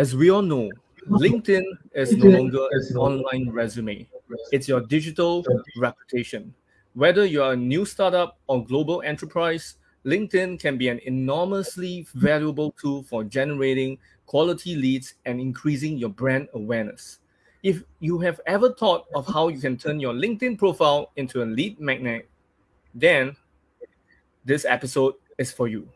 As we all know, LinkedIn is no longer an online resume. It's your digital reputation. Whether you're a new startup or global enterprise, LinkedIn can be an enormously valuable tool for generating quality leads and increasing your brand awareness. If you have ever thought of how you can turn your LinkedIn profile into a lead magnet, then this episode is for you.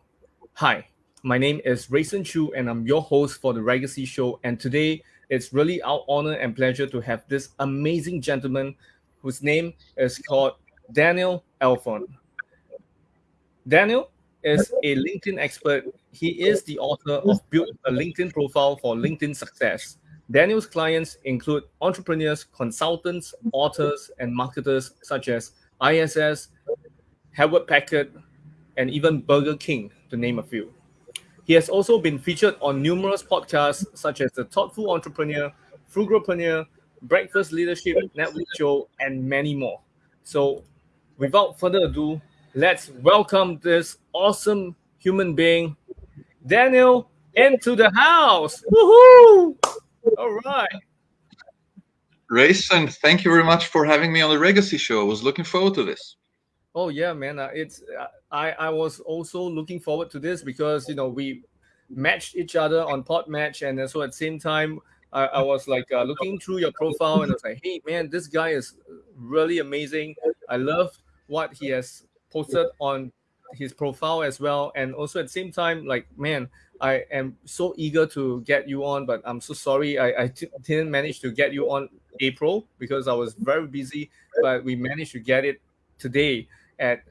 Hi, my name is Rayson Chu, and I'm your host for the Legacy Show. And today, it's really our honor and pleasure to have this amazing gentleman whose name is called Daniel Alfon. Daniel is a LinkedIn expert. He is the author of Build a LinkedIn Profile for LinkedIn Success. Daniel's clients include entrepreneurs, consultants, authors, and marketers such as ISS, Hewlett Packard, and even Burger King, to name a few. He has also been featured on numerous podcasts such as The Thoughtful Entrepreneur, Frugalpreneur, Breakfast Leadership Network Show, and many more. So, without further ado, let's welcome this awesome human being, Daniel, into the house. Woohoo! All right. Rayson, thank you very much for having me on the Legacy Show. I was looking forward to this. Oh yeah, man. Uh, it's uh, I I was also looking forward to this because you know we matched each other on Podmatch, and so at the same time I, I was like uh, looking through your profile, and I was like, hey man, this guy is really amazing. I love what he has posted on his profile as well, and also at the same time, like man, I am so eager to get you on, but I'm so sorry I I t- didn't manage to get you on April because I was very busy, but we managed to get it today at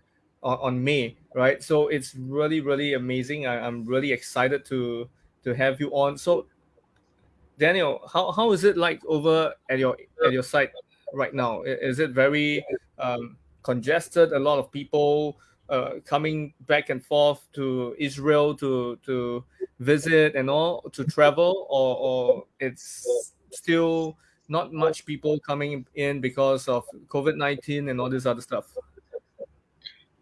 on, on May, right? So it's really really amazing. I, I'm really excited to to have you on. So Daniel, how, how is it like over at your at your site right now? Is it very um, congested? A lot of people uh, coming back and forth to Israel to to visit and all to travel, or or it's still not much people coming in because of COVID nineteen and all this other stuff.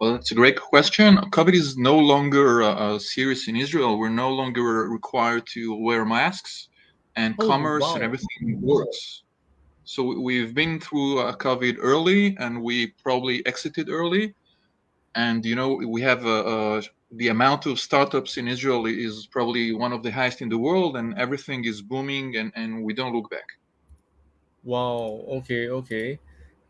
Well, that's a great question. COVID is no longer uh, serious in Israel. We're no longer required to wear masks, and oh, commerce wow. and everything works. So we've been through uh, COVID early, and we probably exited early. And you know, we have uh, uh, the amount of startups in Israel is probably one of the highest in the world, and everything is booming, and, and we don't look back. Wow. Okay. Okay.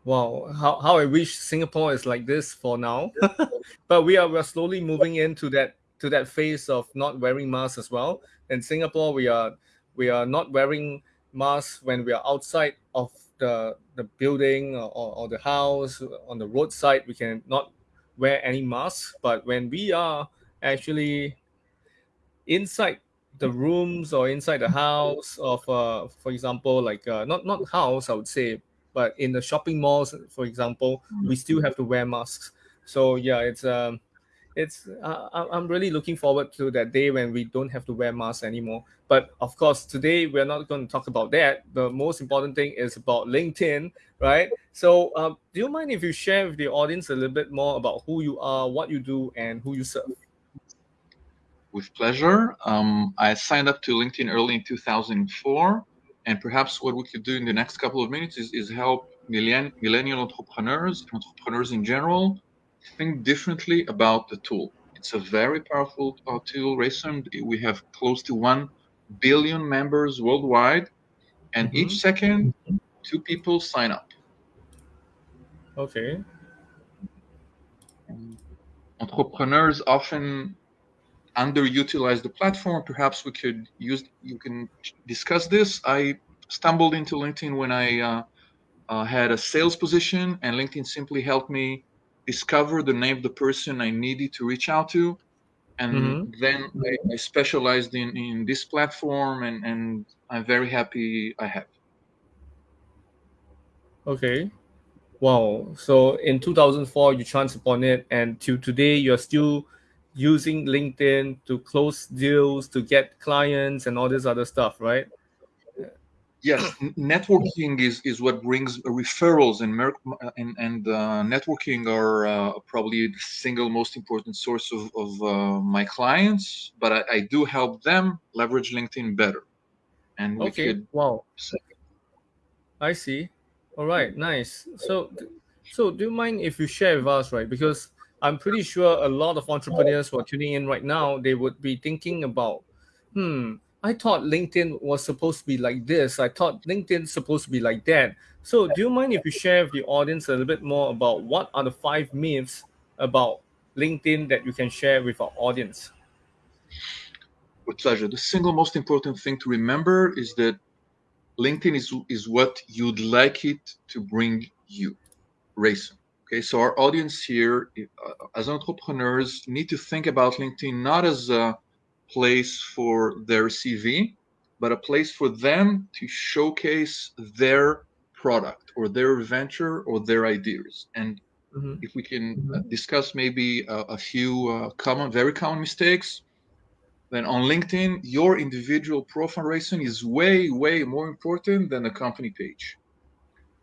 Wow, how, how I wish Singapore is like this for now. but we are we're slowly moving into that to that phase of not wearing masks as well. In Singapore, we are we are not wearing masks when we are outside of the the building or, or the house on the roadside. We can not wear any masks. But when we are actually inside the rooms or inside the house of uh, for example like uh, not not house i would say but in the shopping malls, for example, we still have to wear masks. So yeah, it's um, it's uh, I'm really looking forward to that day when we don't have to wear masks anymore. But of course, today we're not going to talk about that. The most important thing is about LinkedIn, right? So, um, do you mind if you share with the audience a little bit more about who you are, what you do, and who you serve? With pleasure. Um, I signed up to LinkedIn early in 2004 and perhaps what we could do in the next couple of minutes is, is help millenn- millennial entrepreneurs, entrepreneurs in general, think differently about the tool. It's a very powerful uh, tool. Rayson, we have close to 1 billion members worldwide, and mm-hmm. each second, two people sign up. Okay. Entrepreneurs often underutilize the platform. Perhaps we could use. You can discuss this. I stumbled into LinkedIn when I uh, uh, had a sales position, and LinkedIn simply helped me discover the name of the person I needed to reach out to, and mm-hmm. then I, I, specialized in in this platform, and and I'm very happy I have. Okay. Wow. So in 2004, you chanced upon it, and to today, you're still using LinkedIn to close deals, to get clients, and all this other stuff, right? Yes, networking is, is what brings referrals, and and, and uh, networking are uh, probably the single most important source of, of uh, my clients. But I, I, do help them leverage LinkedIn better. and okay. could wow. I see. All right, nice. So, so do you mind if you share with us, right? Because I'm pretty sure a lot of entrepreneurs who are tuning in right now, they would be thinking about, hmm, I thought LinkedIn was supposed to be like this. I thought LinkedIn supposed to be like that. So do you mind if you share with the audience a little bit more about what are the five myths about LinkedIn that you can share with our audience? With pleasure. The single most important thing to remember is that LinkedIn is, is what you'd like it to bring you, Rayson. Okay, so our audience here, uh, as entrepreneurs, need to think about LinkedIn not as a place for their CV, but a place for them to showcase their product or their venture or their ideas. And mm-hmm. if we can mm-hmm. discuss maybe a, a few uh, common, very common mistakes, then on LinkedIn, your individual profile Rayson is way, way more important than the company page.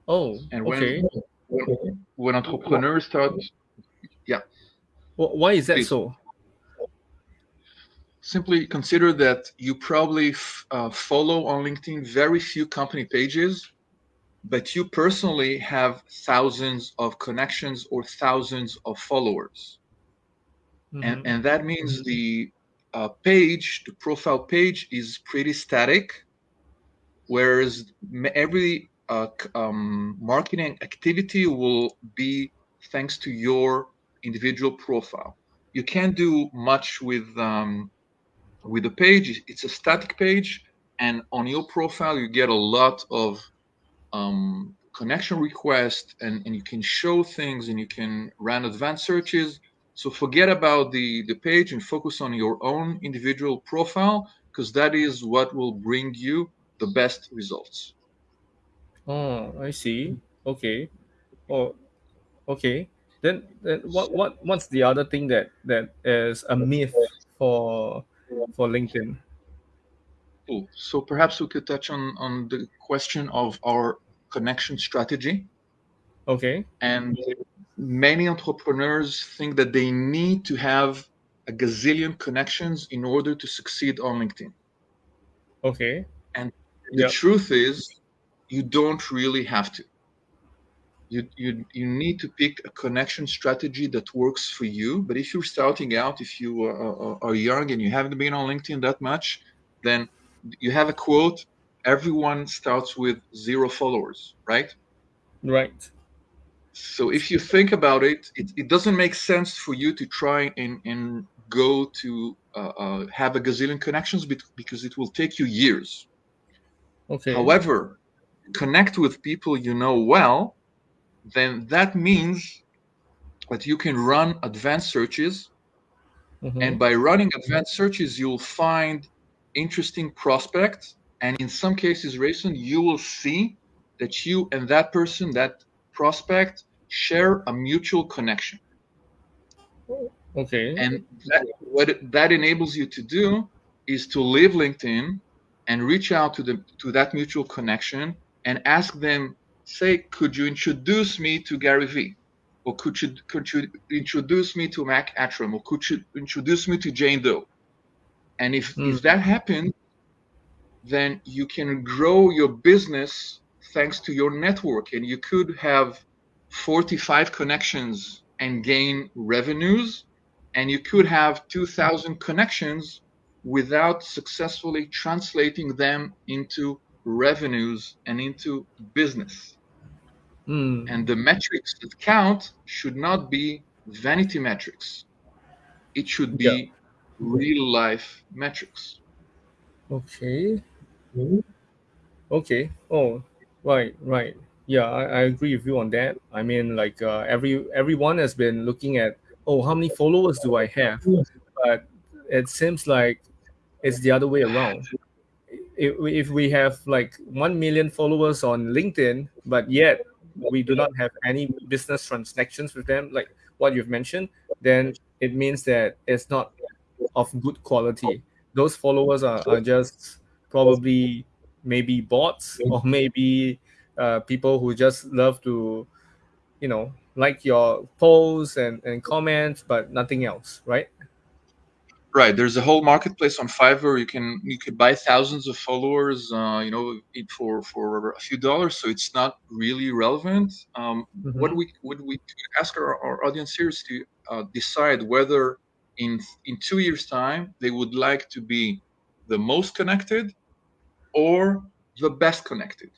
Oh, and when, okay. When, when entrepreneurs start, yeah. Well, why is that Please. so? Simply consider that you probably f- uh, follow on LinkedIn very few company pages, but you personally have thousands of connections or thousands of followers. Mm-hmm. And, and that means mm-hmm. the uh, page, the profile page is pretty static, whereas every uh, um, marketing activity will be thanks to your individual profile. You can't do much with um, with the page. It's a static page, and on your profile you get a lot of um, connection requests, and, and you can show things, and you can run advanced searches so forget about the, the page and focus on your own individual profile because that is what will bring you the best results. Oh, I see. Okay. Oh, okay. Then, then what what what's the other thing that that is a myth for for LinkedIn? Cool. So perhaps we could touch on on the question of our connection strategy. Okay. And many entrepreneurs think that they need to have a gazillion connections in order to succeed on LinkedIn. Okay. And the yep. truth is, you don't really have to. You, you, you need to pick a connection strategy that works for you. But if you're starting out, if you are, are young and you haven't been on LinkedIn that much, then you have a quote everyone starts with zero followers, right? Right so if you think about it, it, it doesn't make sense for you to try and, and go to uh, uh, have a gazillion connections because it will take you years. Okay. However, connect with people you know well, then that means that you can run advanced searches. Mm-hmm. And by running advanced searches, you'll find interesting prospects. And in some cases, Rayson, you will see that you and that person, that prospect share a mutual connection. Okay. And that, what that enables you to do is to leave LinkedIn and reach out to the to that mutual connection and ask them, say, could you introduce me to Gary Vee? Or could you could you introduce me to Mac Attram? Or could you introduce me to Jane Doe? And if, mm. if hmm. that happens, then you can grow your business thanks to your network and you could have 45 connections and gain revenues and you could have 2000 connections without successfully translating them into revenues and into business mm. and the metrics that count should not be vanity metrics it should be yeah. real life metrics okay okay oh Right, right. Yeah, I, I agree with you on that. I mean, like uh, every everyone has been looking at, oh, how many followers do I have? But it seems like it's the other way around. If, if we have like 1 million followers on LinkedIn, but yet we do not have any business transactions with them, like what you've mentioned, then it means that it's not of good quality. Those followers are, are just probably maybe bots or maybe uh, people who just love to you know like your posts and, and comments but nothing else right Right. There's a whole marketplace on Fiverr. You can you could buy thousands of followers, uh, you know, for for a few dollars. So it's not really relevant. Um, mm-hmm. What we would we ask our, our audience here is to uh, decide whether in in two years' time they would like to be the most connected or the best connected.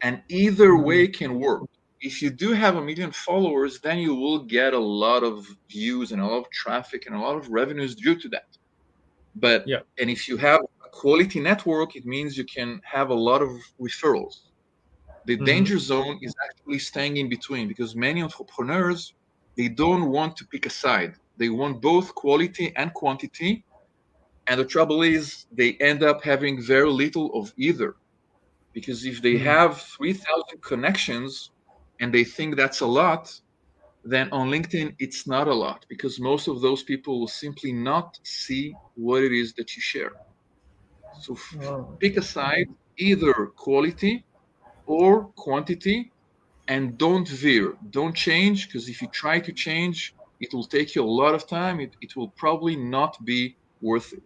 And either mm-hmm. way can work if you do have a million followers, then you will get a lot of views and a lot of traffic and a lot of revenues due to that. But yeah. and if you have a quality network, it means you can have a lot of referrals. The mm-hmm. danger zone is actually staying in between because many entrepreneurs they don't want to pick a side. They want both quality and quantity. And the trouble is they end up having very little of either. Because if they mm-hmm. have 3,000 connections, and they think that's a lot, then on LinkedIn, it's not a lot because most of those people will simply not see what it is that you share. So wow. pick a side, either quality or quantity, and don't veer, don't change because if you try to change, it will take you a lot of time. It, it will probably not be worth it.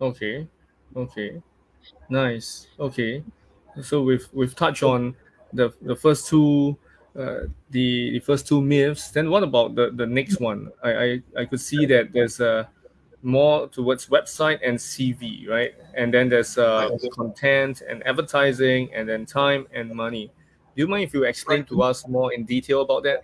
Okay. Okay. Nice. Okay. So we've we've touched on the the first two uh, the the first two myths. Then what about the the next one? I I, I could see that there's a uh, more towards website and CV, right? And then there's uh, content and advertising, and then time and money. Do you mind if you explain to us more in detail about that?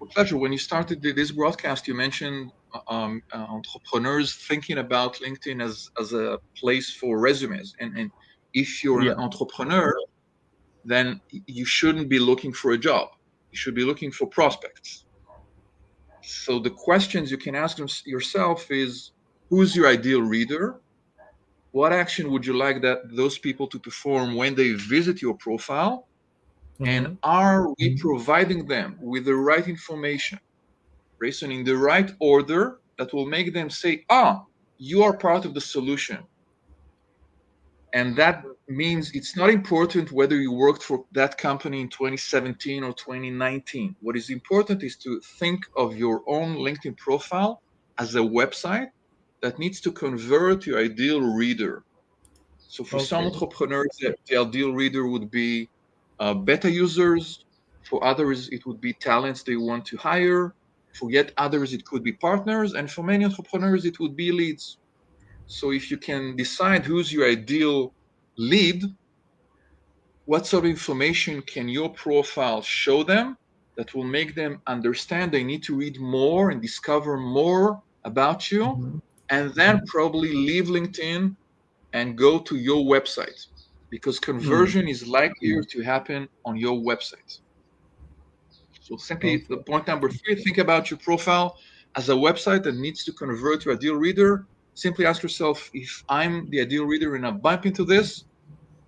With pleasure. When you started this broadcast, you mentioned um, uh, entrepreneurs thinking about LinkedIn as, as a place for resumes. And, and if you're yeah. an entrepreneur, then you shouldn't be looking for a job. You should be looking for prospects. So the questions you can ask yourself is who's your ideal reader? What action would you like that those people to perform when they visit your profile? Mm-hmm. And are we providing them with the right information, Rayson, in the right order that will make them say, ah, you are part of the solution and that means it's not important whether you worked for that company in 2017 or 2019 what is important is to think of your own linkedin profile as a website that needs to convert your ideal reader. So for okay. some entrepreneurs the ideal reader would be uh, beta users. For others it would be talents they want to hire. For yet others it could be partners. And for many entrepreneurs it would be leads. So if you can decide who's your ideal lead, what sort of information can your profile show them that will make them understand they need to read more and discover more about you, mm-hmm. and then probably leave LinkedIn and go to your website because conversion mm-hmm. is likelier to happen on your website. So simply the point number three, think about your profile as a website that needs to convert to a deal reader simply ask yourself if I'm the ideal reader and I bump into this,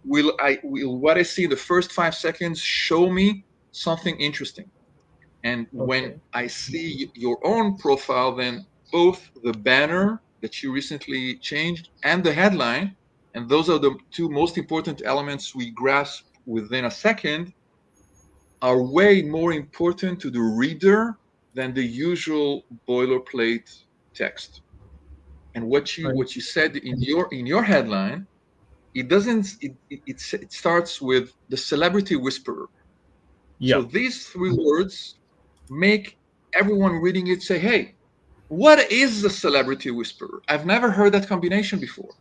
will I will what I see in the first five seconds show me something interesting? And okay. when I see your own profile, then both the banner that you recently changed and the headline, and those are the two most important elements we grasp within a second, are way more important to the reader than the usual boilerplate text. And what you what you said in your in your headline, it doesn't it, it, it starts with the celebrity whisperer. Yeah. So these three words make everyone reading it say, "Hey, what is the celebrity whisperer? I've never heard that combination before."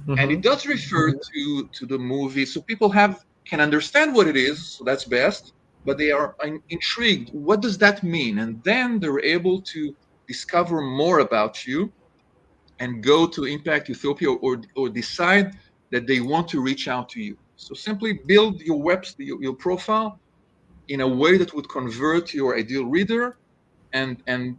Mm-hmm. And it does refer to to the movie, so people have can understand what it is. So that's best, but they are intrigued. What does that mean? And then they're able to discover more about you and go to Impact Ethiopia or, or decide that they want to reach out to you. So simply build your web, your, your profile in a way that would convert your ideal reader. And, and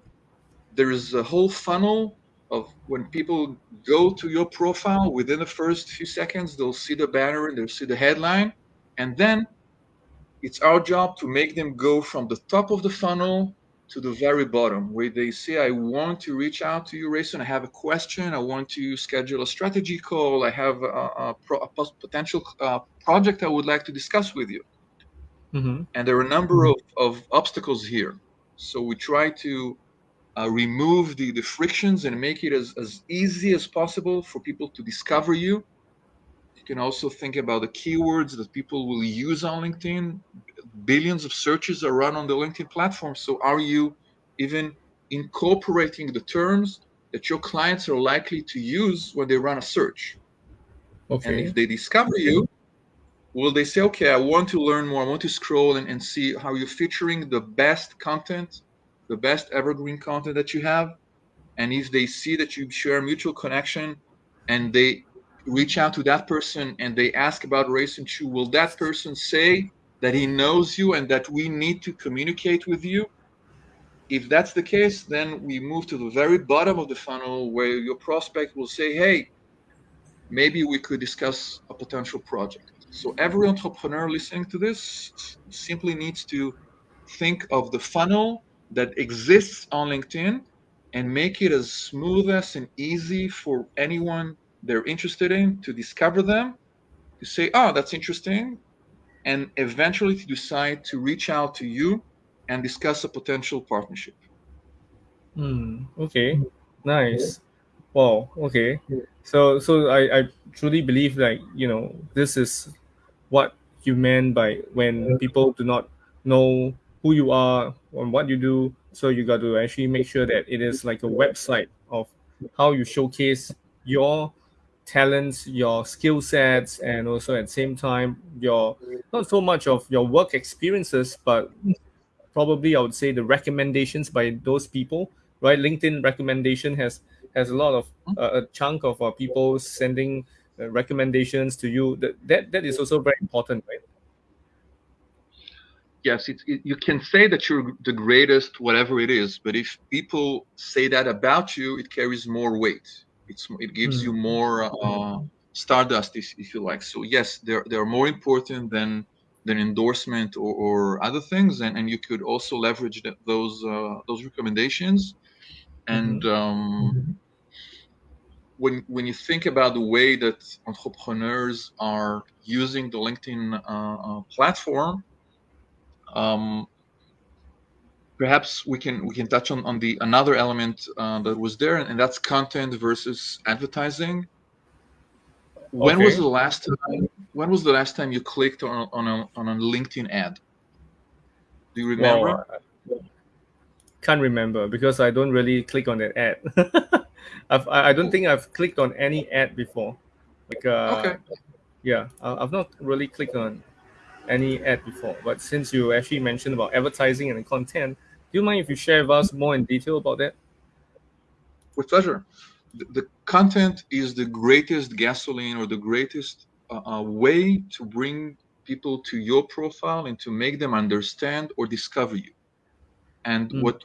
there is a whole funnel of when people go to your profile within the first few seconds, they'll see the banner and they'll see the headline. And then it's our job to make them go from the top of the funnel to the very bottom where they say, I want to reach out to you, Rayson. I have a question. I want to schedule a strategy call. I have a, a, a potential uh, project I would like to discuss with you. Mm-hmm. And there are a number of, of obstacles here. So we try to uh, remove the, the frictions and make it as, as easy as possible for people to discover you. You can also think about the keywords that people will use on LinkedIn. Billions of searches are run on the LinkedIn platform. So are you even incorporating the terms that your clients are likely to use when they run a search? Okay. And if they discover you, will they say, okay, I want to learn more, I want to scroll and, and see how you're featuring the best content the best evergreen content that you have. And if they see that you share mutual connection and they reach out to that person and they ask about Rayson Chu, will that person say that he knows you and that we need to communicate with you? If that's the case, then we move to the very bottom of the funnel where your prospect will say, hey, maybe we could discuss a potential project. So every entrepreneur listening to this simply needs to think of the funnel that exists on LinkedIn and make it as smooth as and easy for anyone they're interested in to discover them, to say, oh, that's interesting, and eventually to decide to reach out to you and discuss a potential partnership. Hmm. Okay. Nice. Wow. Okay. So so I, I truly believe like you know this is what you meant by when people do not know who you are and what you do. So you got to actually make sure that it is like a website of how you showcase your talents, your skill sets, and also at the same time your not so much of your work experiences, but probably I would say the recommendations by those people. Right, LinkedIn recommendation has has a lot of uh, a chunk of uh, people sending uh, recommendations to you. That, that that is also very important, right? yes, it, you can say that you're the greatest, whatever it is. But if people say that about you, it carries more weight. It's it gives you more uh, stardust, if, if, you like. So yes, they're they're more important than than endorsement or, or other things, and, and you could also leverage that, those uh, those recommendations. And mm-hmm. um, when when you think about the way that entrepreneurs are using the LinkedIn uh, uh platform um, perhaps we can we can touch on, on the another element uh, that was there, and, that's content versus advertising. When okay. was the last time? When was the last time you clicked on on a, on a LinkedIn ad? Do you remember? Well, can't remember because I don't really click on that ad. I've, I don't think I've clicked on any ad before. Like, uh, okay. yeah, I've not really clicked on any ad before, but since you actually mentioned about advertising and content, do you mind if you share with us more in detail about that? With pleasure. The, the content is the greatest gasoline or the greatest uh, uh, way to bring people to your profile and to make them understand or discover you. And mm. what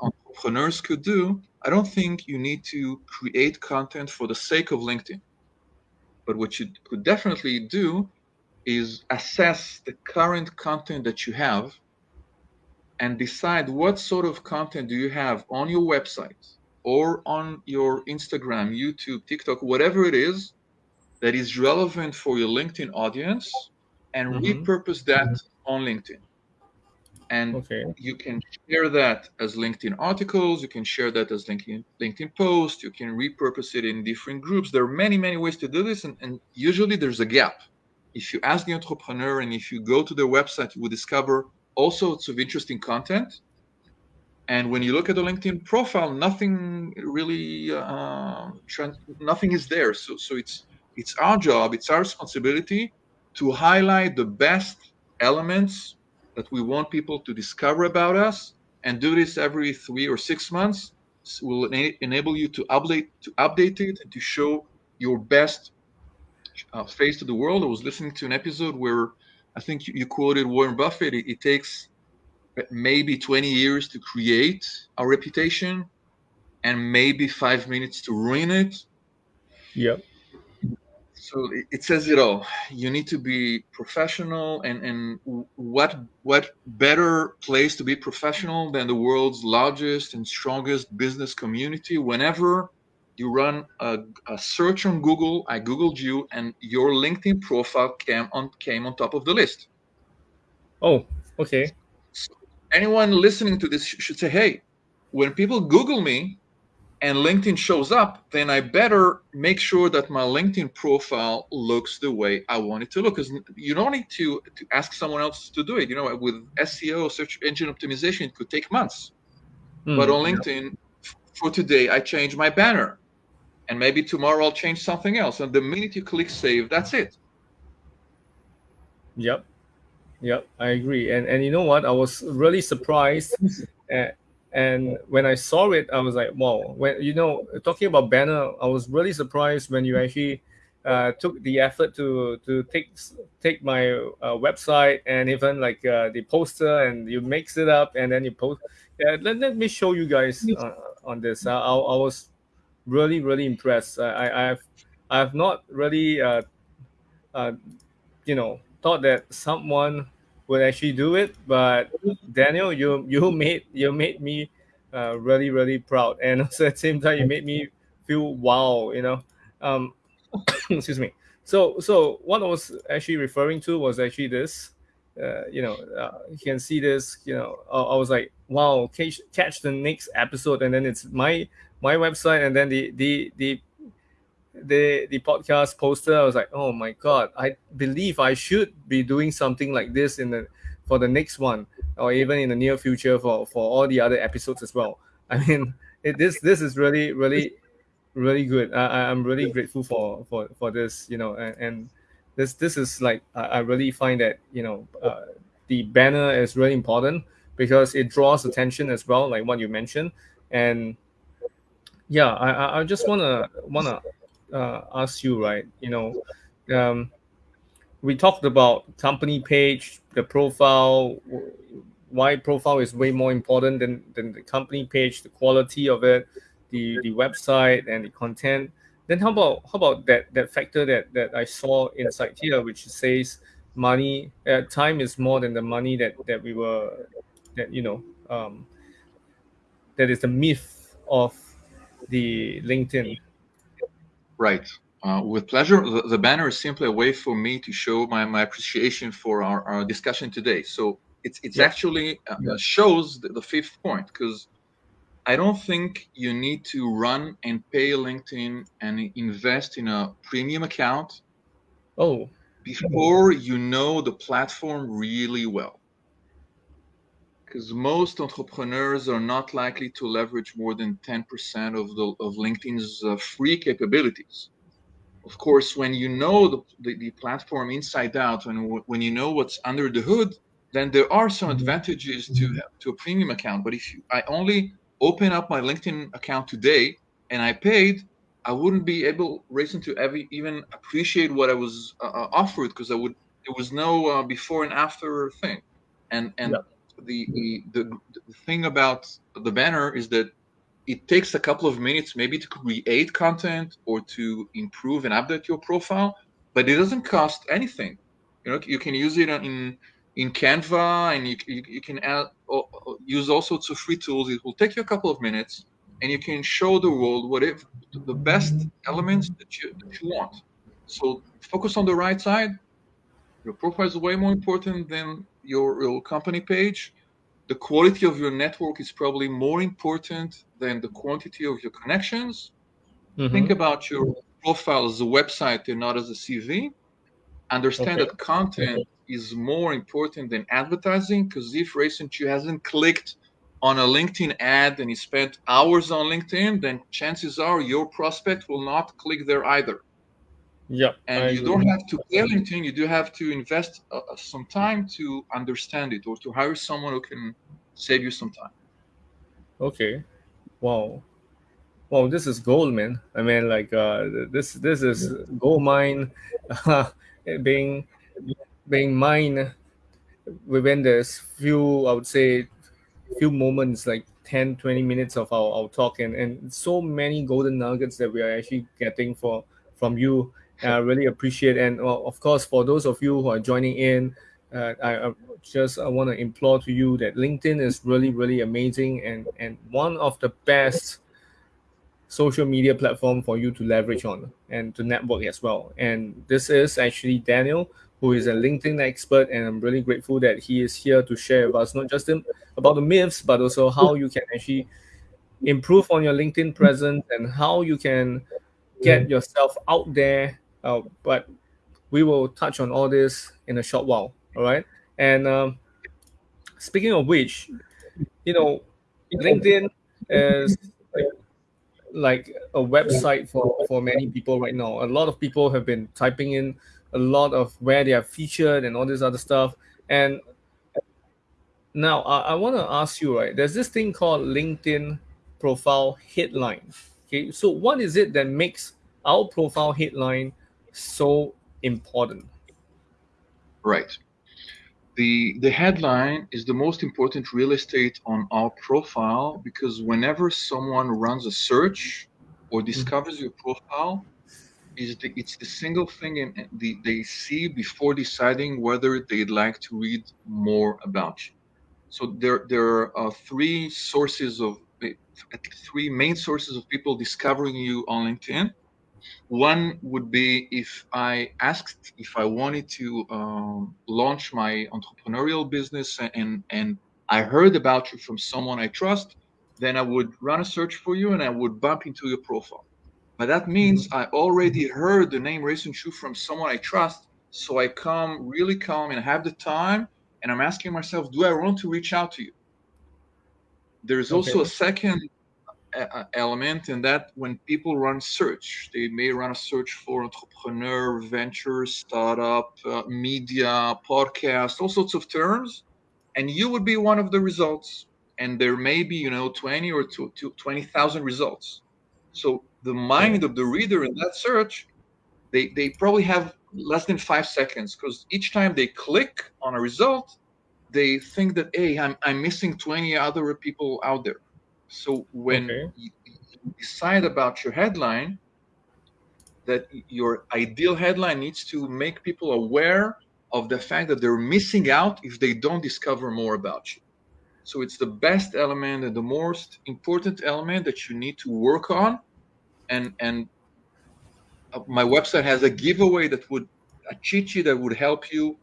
entrepreneurs could do, I don't think you need to create content for the sake of LinkedIn. But what you could definitely do is assess the current content that you have and decide what sort of content do you have on your website or on your Instagram, YouTube, TikTok, whatever it is that is relevant for your LinkedIn audience and mm-hmm. repurpose that mm-hmm. on LinkedIn. And okay. you can share that as LinkedIn articles, you can share that as LinkedIn LinkedIn posts, you can repurpose it in different groups. There are many, many ways to do this, and, and usually there's a gap if you ask the entrepreneur and if you go to their website, you will discover all sorts of interesting content. And when you look at the LinkedIn profile, nothing really, uh, nothing is there. So, so it's it's our job, it's our responsibility to highlight the best elements that we want people to discover about us, and do this every three or six months. will enable you to update to update it and to show your best uh, face to the world. I was listening to an episode where I think you, quoted Warren Buffett. It, it, takes maybe 20 years to create a reputation and maybe five minutes to ruin it. Yep. So it, it says it all. You need to be professional, and and what what better place to be professional than the world's largest and strongest business community? Whenever you run a, a, search on Google. I googled you, and your LinkedIn profile came on came on top of the list. Oh, okay. So anyone listening to this should say, "Hey, when people Google me and LinkedIn shows up, then I better make sure that my LinkedIn profile looks the way I want it to look. Because you don't need to, to ask someone else to do it. You know, with SEO, search engine optimization, it could take months. Mm, but on LinkedIn, yeah. for today, I change my banner. And maybe tomorrow I'll change something else. And the minute you click save, that's it. Yep. Yep, I agree. And and you know what? I was really surprised and when I saw it, I was like, wow. When you know, talking about banner, I was really surprised when you actually uh, took the effort to to take take my uh, website and even like uh, the poster and you mix it up and then you post. Yeah, let, let me show you guys uh, on this. I, I was really really impressed. I, I have I have not really uh, uh, you know thought that someone would actually do it, but Daniel, you you made you made me uh, really really proud, and also at the same time you made me feel wow, you know. Um, excuse me. So so what I was actually referring to was actually this. Uh, you know, uh, you can see this. You know, I, I was like, wow, catch, catch the next episode, and then it's my my website, and then the the the the the podcast poster, I was like, oh my god, I believe I should be doing something like this in the for the next one, or even in the near future for for all the other episodes as well. I mean, it, this this is really really really good. I, I'm really grateful for for for this, you know, and, and this this is like I, I really find that you know uh, the banner is really important because it draws attention as well, like what you mentioned, and yeah, I I just wanna wanna uh, ask you, right? You know, um, we talked about company page, the profile, why profile is way more important than, than the company page, the quality of it, the, the website and the content. Then how about how about that that factor that that I saw inside here, which says money uh, time is more than the money that that we were that you know um, that is the myth of the LinkedIn Right. Uh, with pleasure. The, the, banner is simply a way for me to show my, my appreciation for our, our discussion today. So it's it's yeah. actually uh, yeah. shows the, the, fifth point because I don't think you need to run and pay LinkedIn and invest in a premium account. Oh. Before you know the platform really well. Because most entrepreneurs are not likely to leverage more than 10% of the of LinkedIn's uh, free capabilities. Of course, when you know the, the, the platform inside out and when you know what's under the hood, then there are some mm-hmm. advantages to to a premium account. But if you, I only open up my LinkedIn account today and I paid, I wouldn't be able Rayson to ever even appreciate what I was uh, uh offered because I would there was no uh, before and after thing, and and yeah the, the, the thing about the banner is that it takes a couple of minutes maybe to create content or to improve and update your profile, but it doesn't cost anything. You know, you can use it in in Canva, and you, you, you can add, use all sorts of free tools. It will take you a couple of minutes, and you can show the world what if the best elements that you that you want. So focus on the right side. Your profile is way more important than your, your company page, the quality of your network is probably more important than the quantity of your connections. Mm-hmm. Think about your profile as a website and not as a CV. Understand okay. that content okay. is more important than advertising because if Rayson Chu hasn't clicked on a LinkedIn ad and he spent hours on LinkedIn, then chances are your prospect will not click there either. Yeah. And you don't have to pay anything. You do have to invest uh, uh, some time to understand it or to hire someone who can save you some time. Okay. Wow. Wow, this is gold, man. I mean, like uh, this this is gold mine uh, being being mined within this few, I would say, few moments, like 10, 20 minutes of our, our talk and, and so many golden nuggets that we are actually getting for from you I really appreciate. And well, of course, for those of you who are joining in, uh, I, I, just I want to implore to you that LinkedIn is really really amazing and and one of the best social media platform for you to leverage on and to network as well. And this is actually Daniel, who is a LinkedIn expert, and I'm really grateful that he is here to share with us not just about the myths, but also how you can actually improve on your LinkedIn presence and how you can get yourself out there. Uh, but we will touch on all this in a short while. All right. And um, speaking of which, you know, LinkedIn is like, like a website for, for many people right now. A lot of people have been typing in a lot of where they are featured and all this other stuff. And now I, I want to ask you, right? There's this thing called LinkedIn profile headline. Okay, so what is it that makes our profile headline so important? Right. The, the headline is the most important real estate on our profile because whenever someone runs a search or mm-hmm. discovers your profile, is the, it's the single thing in, the, they see before deciding whether they'd like to read more about you. So there, there are three sources of three main sources of people discovering you on LinkedIn. One would be if I asked if I wanted to um, launch my entrepreneurial business and and I heard about you from someone I trust, then I would run a search for you and I would bump into your profile. But that means mm-hmm. I already heard the name Rayson Chu from someone I trust, so I come really calm and have the time, and I'm asking myself, do I want to reach out to you? There's okay. also a second element in that when people run search, they may run a search for entrepreneur, venture, startup, uh, media, podcast, all sorts of terms, and you would be one of the results. And there may be, you know, 20 or 20,000 results. So the mind of the reader in that search, they, they probably have less than five seconds because each time they click on a result, they think that, hey, I'm, I'm missing 20 other people out there so when okay. you, decide about your headline, that your ideal headline needs to make people aware of the fact that they're missing out if they don't discover more about you. So it's the best element and the most important element that you need to work on. And and uh, my website has a giveaway that would a cheat sheet that would help you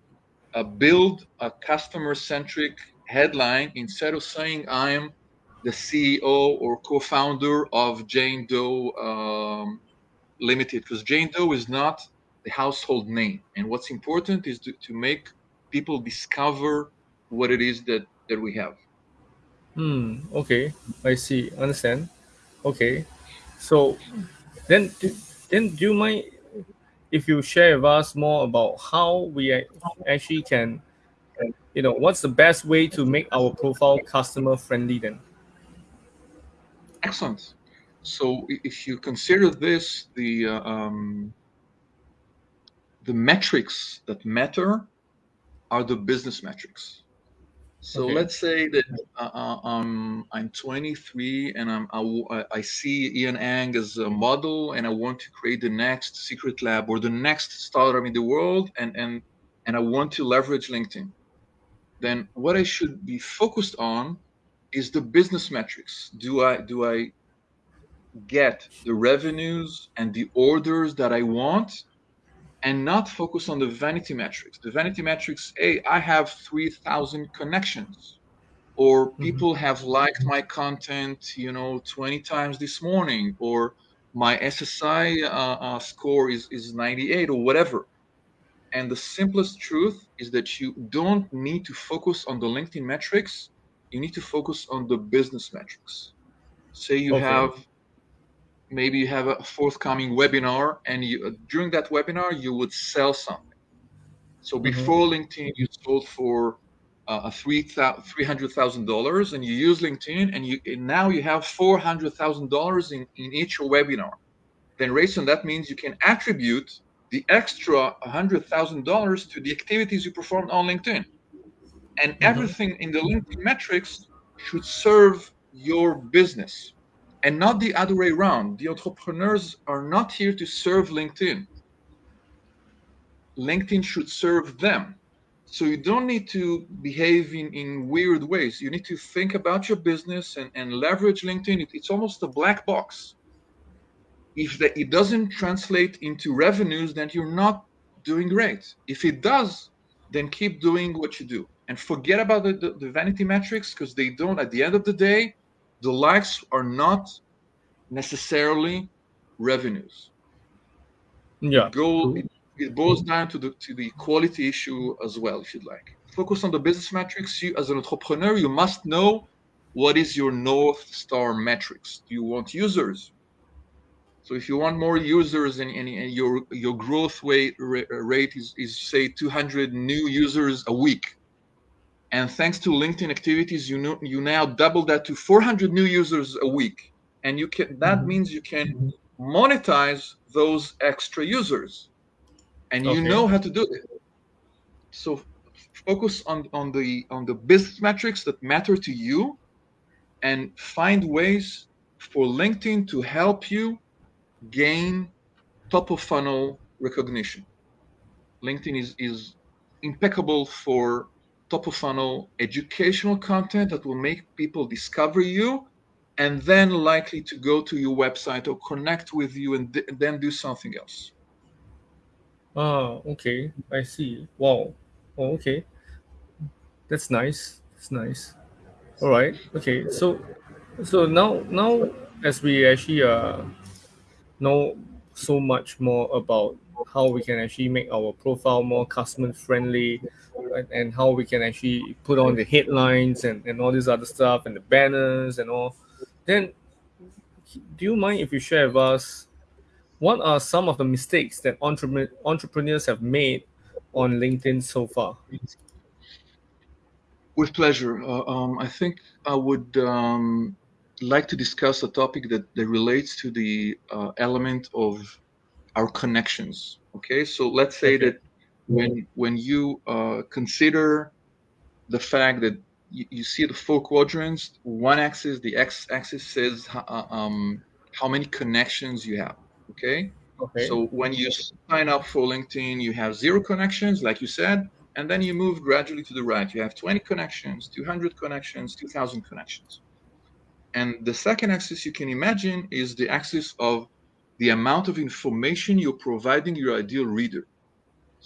uh, build a customer centric headline instead of saying I'm the CEO or co-founder of Jane Doe um, Limited, because Jane Doe is not the household name. And what's important is to, to make people discover what it is that, that we have. Hmm. Okay. I see. Understand. Okay. So then, then do you mind if you share with us more about how we actually can, you know, what's the best way to make our profile customer friendly then? Excellent. So if you consider this, the uh, um, the metrics that matter are the business metrics. So okay. let's say that uh, uh um, I'm 23 and I'm, I, I see Ian Ang as a model and I want to create the next Secretlab or the next startup in the world and, and, and I want to leverage LinkedIn. Then what I should be focused on is the business metrics. Do I do I get the revenues and the orders that I want and not focus on the vanity metrics. The vanity metrics, hey, I have 3,000 connections or mm-hmm. people mm-hmm. have liked my content, you know, 20 times this morning or my SSI uh, uh, score is, is 98 or whatever. And the simplest truth is that you don't need to focus on the LinkedIn metrics you need to focus on the business metrics. Say you okay. have maybe you have a forthcoming webinar and you, during that webinar you would sell something. So before mm-hmm. LinkedIn you sold for uh, a three three hundred thousand dollars, and you use LinkedIn, and you and now you have four hundred thousand dollars in in each webinar. Then, Rayson, that means you can attribute the extra hundred thousand dollars to the activities you performed on LinkedIn and mm-hmm. everything in the LinkedIn metrics should serve your business and not the other way around. The entrepreneurs are not here to serve LinkedIn. LinkedIn should serve them. So you don't need to behave in, in weird ways. You need to think about your business and, and leverage LinkedIn. It, it's almost a black box. If the, it doesn't translate into revenues, then you're not doing great. If it does, then keep doing what you do and forget about the, the, the vanity metrics because they don't at the end of the day the likes are not necessarily revenues. Yeah. Go, it, it boils down to the to the quality issue as well, if you'd like. Focus on the business metrics. You, as an entrepreneur, you must know what is your north star metrics. Do you want users? So if you want more users and, and, and your your growth rate rate is, is say 200 new users a week, and thanks to LinkedIn activities, you know you now double that to 400 new users a week, and you can that mm-hmm. means you can monetize those extra users, and you know how to do it. So focus on on the on the business metrics that matter to you, and find ways for LinkedIn to help you gain top of funnel recognition. LinkedIn is, is impeccable for top of funnel educational content that will make people discover you and then likely to go to your website or connect with you and th- then do something else. Ah, okay. I see. Wow. Oh, okay. That's nice. That's nice. All right. Okay. So, so now, now as we actually uh know so much more about how we can actually make our profile more customer friendly and, and how we can actually put on the headlines and, and all this other stuff and the banners and all then do you mind if you share with us what are some of the mistakes that entrepreneur, entrepreneurs have made on linkedin so far with pleasure uh, um, i think i would um, like to discuss a topic that, that relates to the uh, element of our connections. Okay, so let's say okay. that when when you uh, consider the fact that you, you, see the four quadrants, one axis, the x-axis says uh, um, how many connections you have. Okay? okay. So when you sign up for LinkedIn, you have zero connections, like you said, and then you move gradually to the right. You have 20 connections, 200 connections, 2,000 connections. And the second axis you can imagine is the axis of the amount of information you're providing your ideal reader.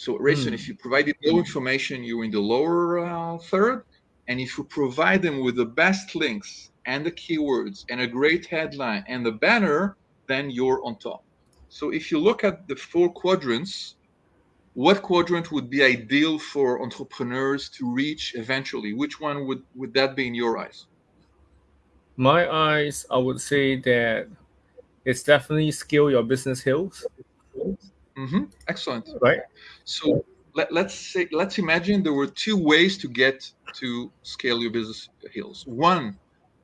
So, Rayson, mm. if you provided no information, you're in the lower uh, third. And if you provide them with the best links and the keywords and a great headline and the banner, then you're on top. So, if you look at the four quadrants, what quadrant would be ideal for entrepreneurs to reach eventually? Which one would, would that be in your eyes? my eyes, I would say that it's definitely scale your business hills. Mm-hmm. Excellent. Right. So let, let's say let's imagine there were two ways to get to scale your business hills. One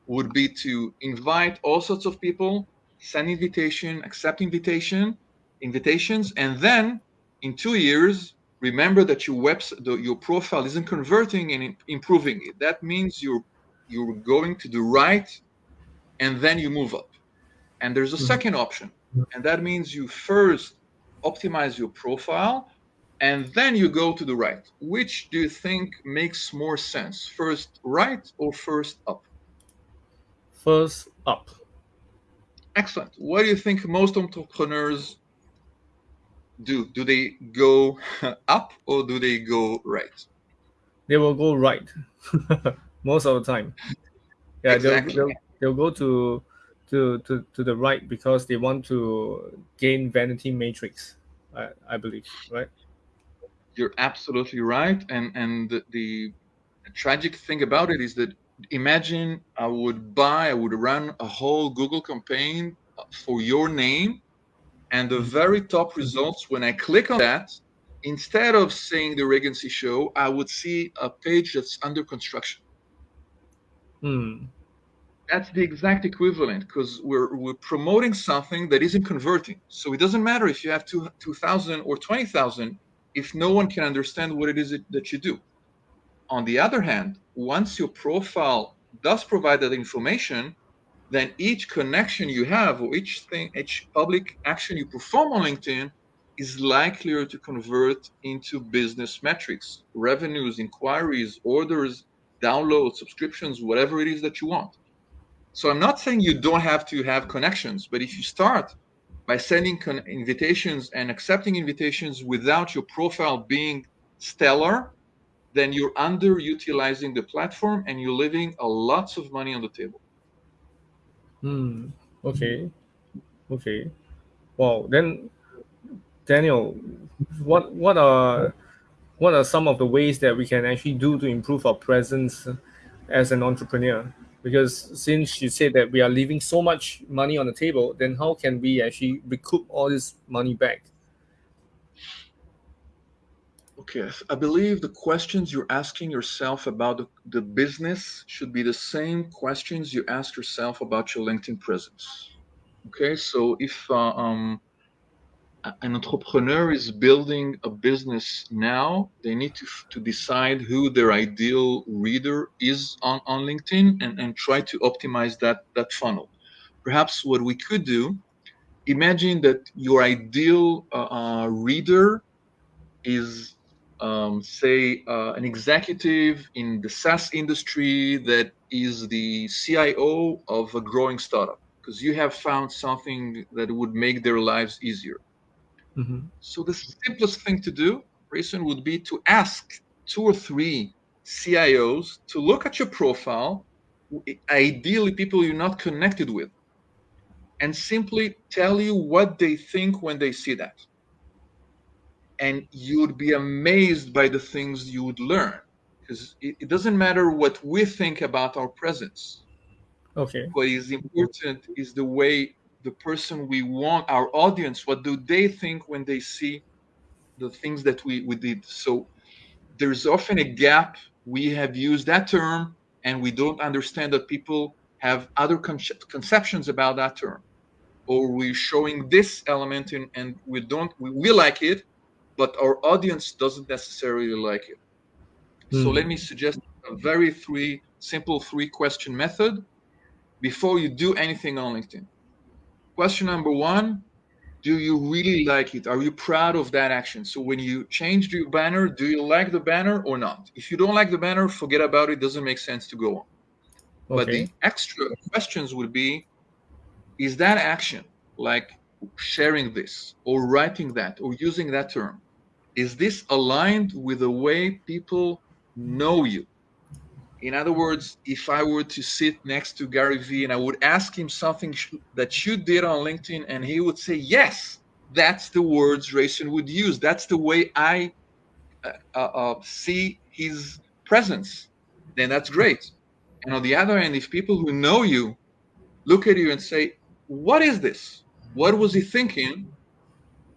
would be to invite all sorts of people, send invitation, accept invitation, invitations, and then in two years remember that your website, your profile isn't converting and improving it. That means you're you're going to the right and then you move up. And there's a mm-hmm. second option, and that means you first optimize your profile and then you go to the right. Which do you think makes more sense? First right or first up? First up. Excellent. What do you think most entrepreneurs do? Do they go up or do they go right? They will go right most of the time. Yeah, exactly. they'll, they'll, they'll go to to to, to the right because they want to gain vanity metrics I, I believe right? You're absolutely right and and the, the tragic thing about it is that imagine i would buy i would run a whole google campaign for your name and the very top results when i click on that instead of saying the Legacy Show i would see a page that's under construction. Hmm that's the exact equivalent because we're, we're promoting something that isn't converting. So it doesn't matter if you have two, 2,000 or 20,000 if no one can understand what it is that you do. On the other hand, once your profile does provide that information, then each connection you have or each thing, each public action you perform on LinkedIn is likelier to convert into business metrics, revenues, inquiries, orders, downloads, subscriptions, whatever it is that you want. So I'm not saying you don't have to have connections, but if you start by sending invitations and accepting invitations without your profile being stellar, then you're underutilizing the platform and you're leaving a lots of money on the table. Hmm. Okay. Okay. Wow. Then, Daniel, what what are what are some of the ways that we can actually do to improve our presence as an entrepreneur? Because since you said that we are leaving so much money on the table, then how can we actually recoup all this money back? Okay, I believe the questions you're asking yourself about the, the business should be the same questions you ask yourself about your LinkedIn presence. Okay, so if uh, um, an entrepreneur is building a business now, they need to, to decide who their ideal reader is on, on LinkedIn and, and try to optimize that, that funnel. Perhaps what we could do, imagine that your ideal uh, uh, reader is um, say, uh, an executive in the SaaS industry that is the CIO of a growing startup because you have found something that would make their lives easier. Mm-hmm. So the simplest thing to do, Rayson, would be to ask two or three CIOs to look at your profile, ideally people you're not connected with, and simply tell you what they think when they see that. And you would be amazed by the things you would learn because it, it, doesn't matter what we think about our presence. Okay. What is important is the way the person we want our audience what do they think when they see the things that we, we did so there's often a gap we have used that term and we don't understand that people have other con- conceptions about that term or we're showing this element in, and we don't we, we like it but our audience doesn't necessarily like it. Mm. So hmm. let me suggest a very three simple three question method before you do anything on LinkedIn. Question number one Do you really like it? Are you proud of that action? So when you changed your banner, do you like the banner or not? If you don't like the banner, forget about it. Doesn't make sense to go on. Okay. But the extra questions would be Is that action like sharing this or writing that or using that term is this aligned with the way people know you in other words if i were to sit next to gary vee and i would ask him something that you did on linkedin and he would say yes that's the words Rayson would use. That's the way i uh, uh, uh, see his presence. Then that's great. And on the other hand if people who know you look at you and say what is this? What was he thinking,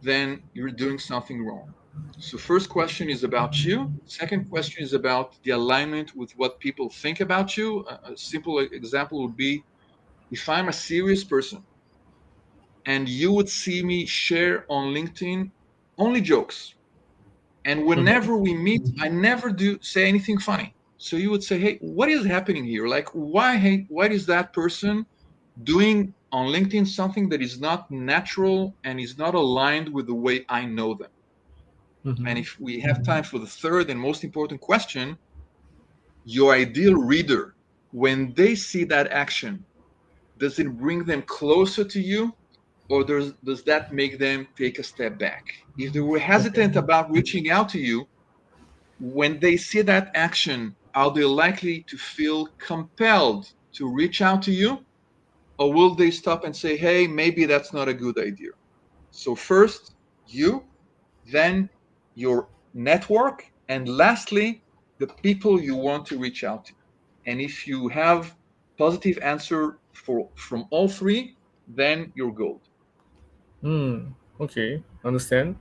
then you're doing something wrong. So first question is about you. Second question is about the alignment with what people think about you. A, simple example would be if I'm a serious person and you would see me share on LinkedIn only jokes. And whenever we meet, I never do say anything funny. So you would say, "Hey, what is happening here? Like, why? Hey, why is that person doing on LinkedIn something that is not natural and is not aligned with the way I know them. Mm-hmm. And if we have time for the third and most important question, your ideal reader, when they see that action, does it bring them closer to you or does, does that make them take a step back? If they were hesitant about reaching out to you, when they see that action, are they likely to feel compelled to reach out to you? or will they stop and say, hey, maybe that's not a good idea? So, first, you, then your network, and lastly, the people you want to reach out to. And if you have positive answer for from all three, then you're gold. Hmm. Okay. Understand.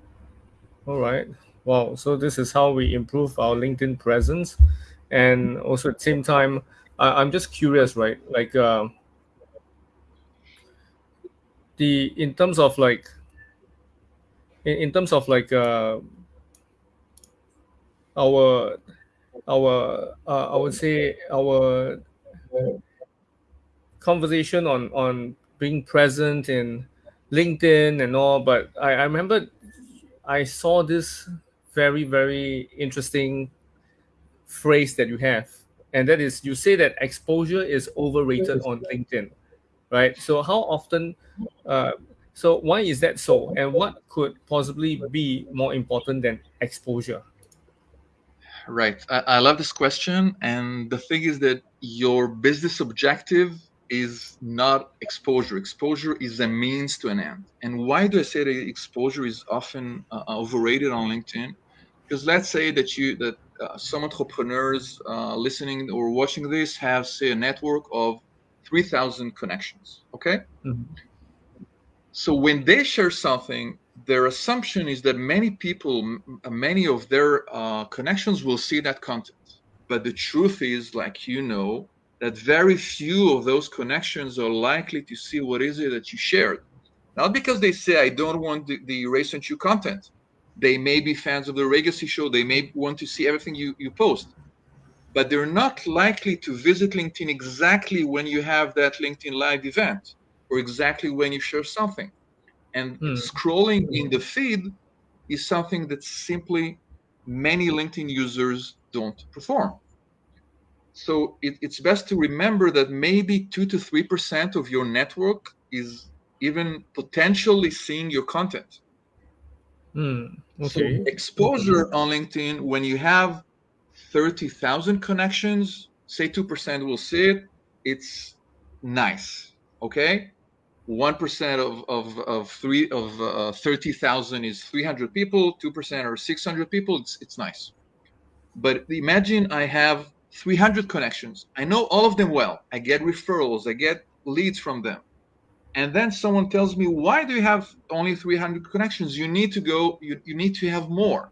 All right. Wow. So this is how we improve our LinkedIn presence, and also at the same time, I, am just curious, right? Like, uh, the in terms of like in, in terms of like uh, our our uh, I would say our conversation on on being present in LinkedIn and all, but I, I remember I saw this very very interesting phrase that you have, and that is you say that exposure is overrated on LinkedIn right? So how often, uh, so why is that so? And what could possibly be more important than exposure? Right. I, I love this question. And the thing is that your business objective is not exposure. Exposure is a means to an end. And why do I say that exposure is often uh, overrated on LinkedIn? Because let's say that you that uh, some entrepreneurs uh, listening or watching this have say a network of 3,000 connections. Okay. Mm-hmm. So when they share something, their assumption is that many people, many of their uh, connections will see that content. But the truth is, like you know, that very few of those connections are likely to see what is it that you shared. Not because they say, I don't want the, the Rayson Chu content. They may be fans of the Legacy Show. They may want to see everything you, you post. But they're not likely to visit LinkedIn exactly when you have that LinkedIn Live event or exactly when you share something. And hmm. scrolling in the feed is something that simply many LinkedIn users don't perform. So it, it's best to remember that maybe two to three percent of your network is even potentially seeing your content. Mm, okay. So exposure on LinkedIn when you have thirty thousand connections, say two percent will see it. It's nice. Okay. One percent of, of of three of uh, thirty thousand is three hundred people. Two percent or six hundred people. It's it's nice. But imagine I have 300 connections. I know all of them well. I get referrals, I get leads from them. And then someone tells me, why do you have only 300 connections? You need to go, you, you need to have more.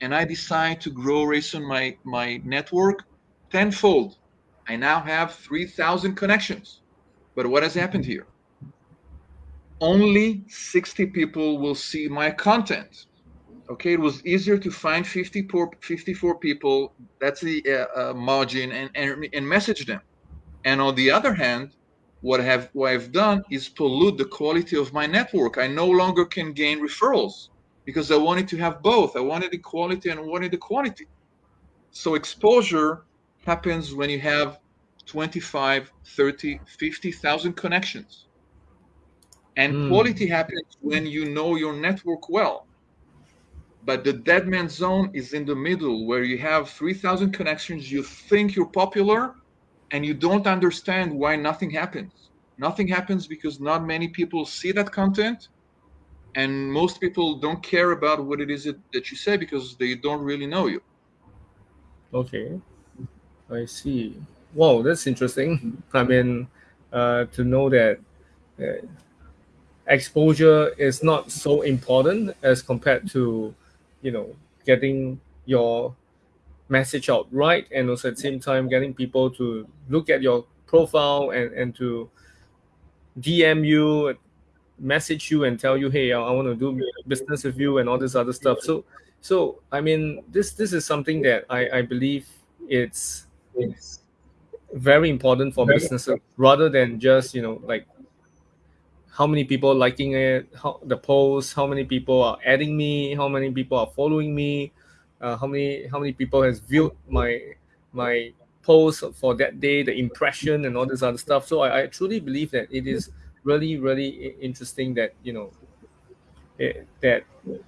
And I decide to grow Rayson my, my network tenfold. I now have 3,000 connections. But what has happened here? Only 60 people will see my content. Okay it was easier to find 54, 54 people that's the uh, uh, margin and, and and message them. And on the other hand what I have what i've done is pollute the quality of my network. I no longer can gain referrals because i wanted to have both. I wanted the quality and I wanted the quantity. So exposure happens when you have 25 30 50000 connections and mm. quality happens when you know your network well. But the dead man zone is in the middle where you have 3000 connections you think you're popular and you don't understand why nothing happens. Nothing happens because not many people see that content and most people don't care about what it is that you say because they don't really know you. Okay. I see. Wow that's interesting. I mean uh, to know that uh, exposure is not so important as compared to you know getting your message out right and also at the same time getting people to look at your profile and and to dm you message you and tell you hey i, I want to do business with you and all this other stuff. So so i mean this this is something that i i believe it's it's very important for businesses rather than just you know like how many people liking it, how the post, how many people are adding me, how many people are following me, uh, how many how many people has viewed my my post for that day, the impression and all this other stuff. So I, I truly believe that it is really really interesting that you know it, eh, that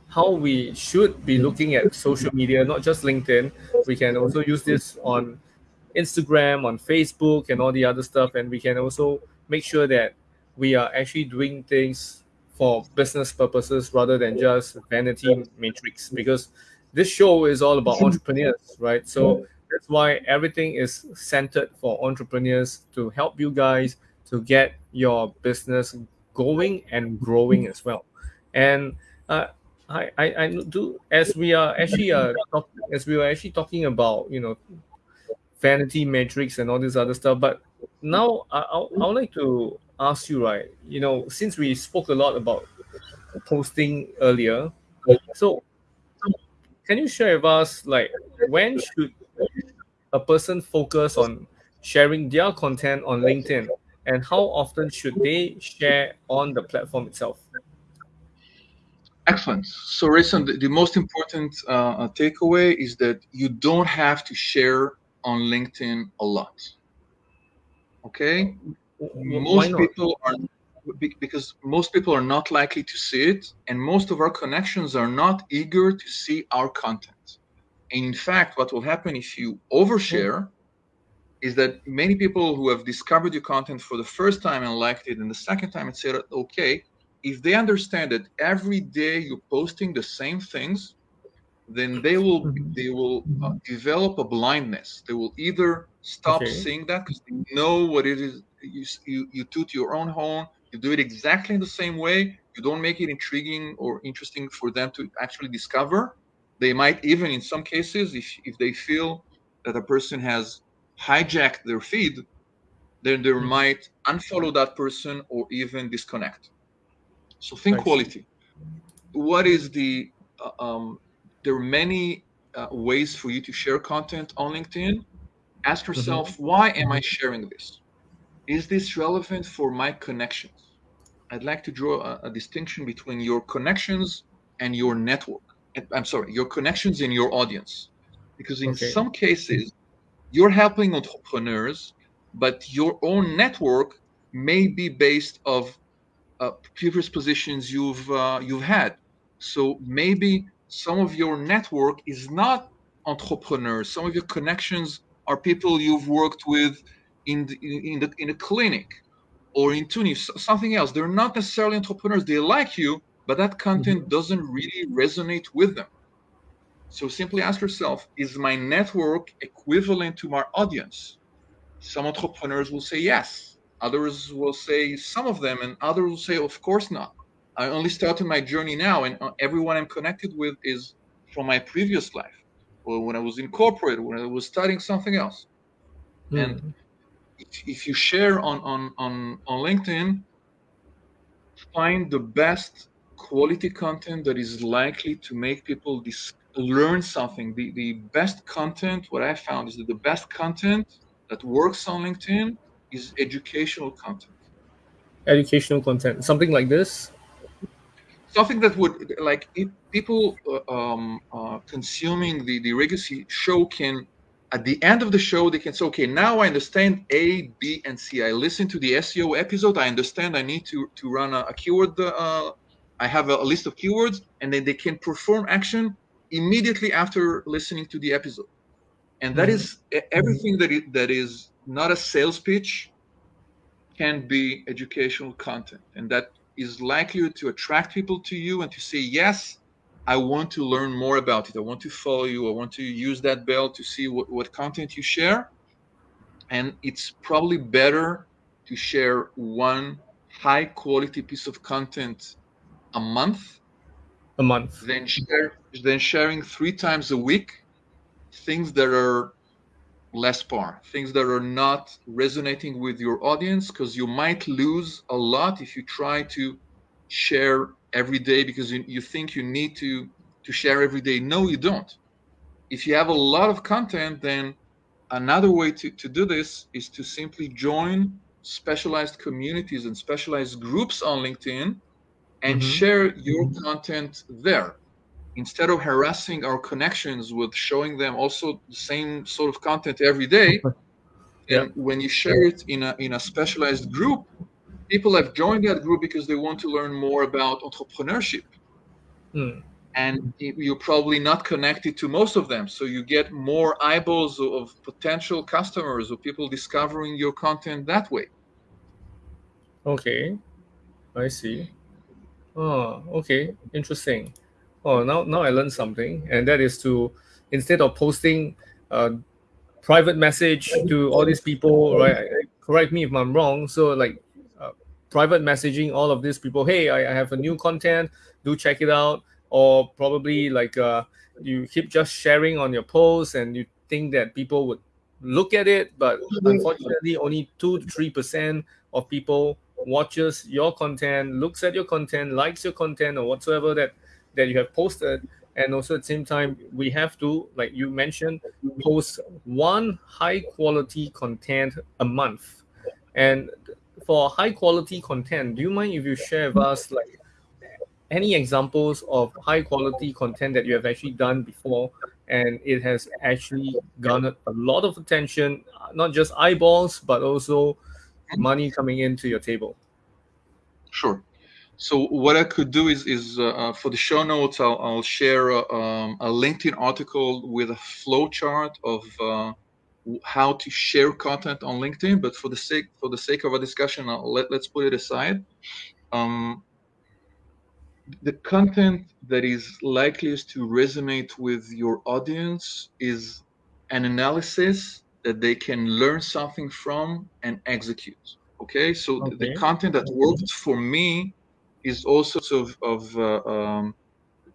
how we should be looking at social media, not just LinkedIn. We can also use this on Instagram, on Facebook, and all the other stuff, and we can also make sure that we are actually doing things for business purposes rather than just vanity metrics because this show is all about entrepreneurs right? So that's why everything is centered for entrepreneurs to help you guys to get your business going and growing as well. And uh, I, I, I do as we are actually uh, talk, as we were actually talking about you know vanity metrics and all this other stuff but now I, I, I would like to ask you, right? You know, since we spoke a lot about posting earlier, so can you share with us, like, when should a person focus on sharing their content on LinkedIn, and how often should they share on the platform itself? Excellent. So, Rayson, the, the most important uh, takeaway is that you don't have to share on LinkedIn a lot. Okay, most people are because most people are not likely to see it and most of our connections are not eager to see our content and in fact what will happen if you overshare is that many people who have discovered your content for the first time and liked it, and the second time and said, okay, if they understand that every day you're posting the same things, then they will mm-hmm. they will uh, develop a blindness. They will either stop okay. seeing that because they know what it is you, you you toot your own horn. You do it exactly in the same way. You don't make it intriguing or interesting for them to actually discover. They might even, in some cases, if if they feel that a person has hijacked their feed, then they mm-hmm. might unfollow that person or even disconnect. So think quality. What is the uh, um, there are many uh, ways for you to share content on LinkedIn. Ask mm-hmm. yourself, mm-hmm. why am I sharing this? Is this relevant for my connections? I'd like to draw a, a distinction between your connections and your network. I'm sorry, your connections in your audience. Because in okay. some cases, you're helping entrepreneurs, but your own network may be based of uh, previous positions you've uh, you've had. So maybe some of your network is not entrepreneurs. Some of your connections are people you've worked with in the, in the in a clinic or in Tunis, something else. They're not necessarily entrepreneurs. They like you, but that content mm-hmm. doesn't really resonate with them. So simply ask yourself: Is my network equivalent to my audience? Some entrepreneurs will say yes. Others will say some of them, and others will say, of course not. I only started my journey now, and uh, everyone I'm connected with is from my previous life, or when I was in corporate, when I was studying something else. Mm. And if, if you share on, on on on LinkedIn, find the best quality content that is likely to make people dis- learn something. The the best content, what I found is that the best content that works on LinkedIn is educational content. Educational content, something like this something that would like if people uh, um, uh, consuming the the Legacy show can at the end of the show they can say okay now i understand a b and c. I listen to the seo episode. I understand i need to to run a, a keyword uh, i have a, a, list of keywords and then they can perform action immediately after listening to the episode. And that mm-hmm. is everything that is, that is not a sales pitch can be educational content. And that is likely to attract people to you and to say, yes, I want to learn more about it. I want to follow you. I want to use that bell to see what, what content you share. And it's probably better to share one high quality piece of content a month. A month. Then share than sharing three times a week things that are less par, things that are not resonating with your audience, because you might lose a lot if you try to share every day because you, you think you need to to share every day. No, you don't. If you have a lot of content, then another way to, to do this is to simply join specialized communities and specialized groups on LinkedIn and mm-hmm. share your content there instead of harassing our connections with showing them also the same sort of content every day yeah. and when you share it in a in a specialized group people have joined that group because they want to learn more about entrepreneurship. Mm. and you're probably not connected to most of them. So you get more eyeballs of potential customers or people discovering your content that way. Okay. I see. Oh okay. Interesting. Oh now now i learned something and that is to instead of posting a private message to all these people right correct me if i'm wrong so like uh, private messaging all of these people hey I, I, have a new content do check it out. Or probably like uh, you keep just sharing on your posts and you think that people would look at it but unfortunately only 2 to 3% of people watches your content looks at your content likes your content or whatsoever that that you have posted. And also at the same time we have to like you mentioned post one high quality content a month. And for high quality content do you mind if you share with us like any examples of high quality content that you have actually done before and it has actually garnered a lot of attention not just eyeballs but also money coming into your table? Sure. So what I could do is, is uh, uh, for the show notes, I'll, I'll share a, uh, um, a, LinkedIn article with a flow chart of uh, how to share content on LinkedIn, but for the sake for the sake of a discussion, I'll let let's put it aside. Um, the content that is likeliest to resonate with your audience is an analysis that they can learn something from and execute. Okay, so okay. the content that worked for me is also of, of uh, um,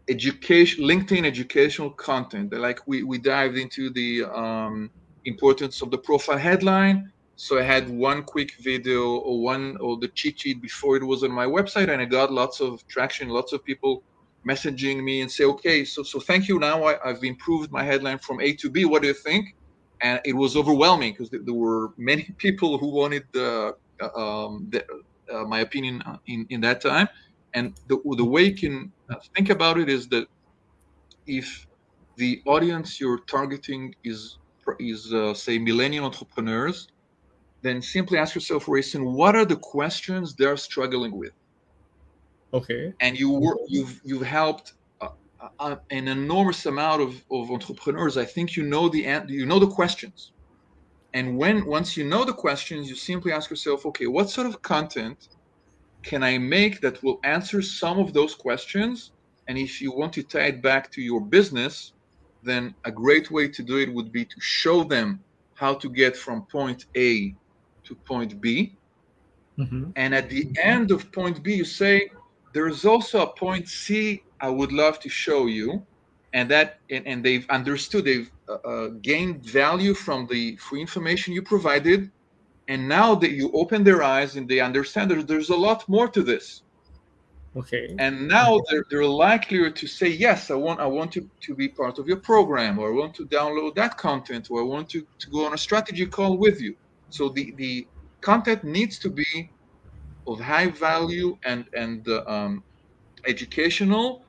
education, LinkedIn educational content. Like we we dived into the um, importance of the profile headline. So I had one quick video or one or the cheat sheet before it was on my website, and I got lots of traction, lots of people messaging me and say, okay, so so thank you. Now I, have improved my headline from A to B. What do you think? And it was overwhelming because there were many people who wanted the, uh, um, the, uh, my opinion in, in that time. And the, the way you can uh, think about it is that if the audience you're targeting is is uh, say millennial entrepreneurs, then simply ask yourself, Rayson, what are the questions they're struggling with? Okay. And you work, you've you've helped uh, uh, an enormous amount of, of entrepreneurs. I think you know the you know the questions, and when once you know the questions, you simply ask yourself, okay, what sort of content can I make that will answer some of those questions? And if you want to tie it back to your business, then a great way to do it would be to show them how to get from point A to point B. Mm-hmm. And at the end of point B, you say, there is also a point C I would love to show you. And that, and, and they've understood, they've uh, uh, gained value from the free information you provided. And now that you open their eyes and they understand there's a lot more to this. Okay. And now they're, they're likelier to say, yes, I want I want to, to be part of your program, or I want to download that content, or I want to, to go on a strategy call with you. So the, the content needs to be of high value and, and uh, um, educational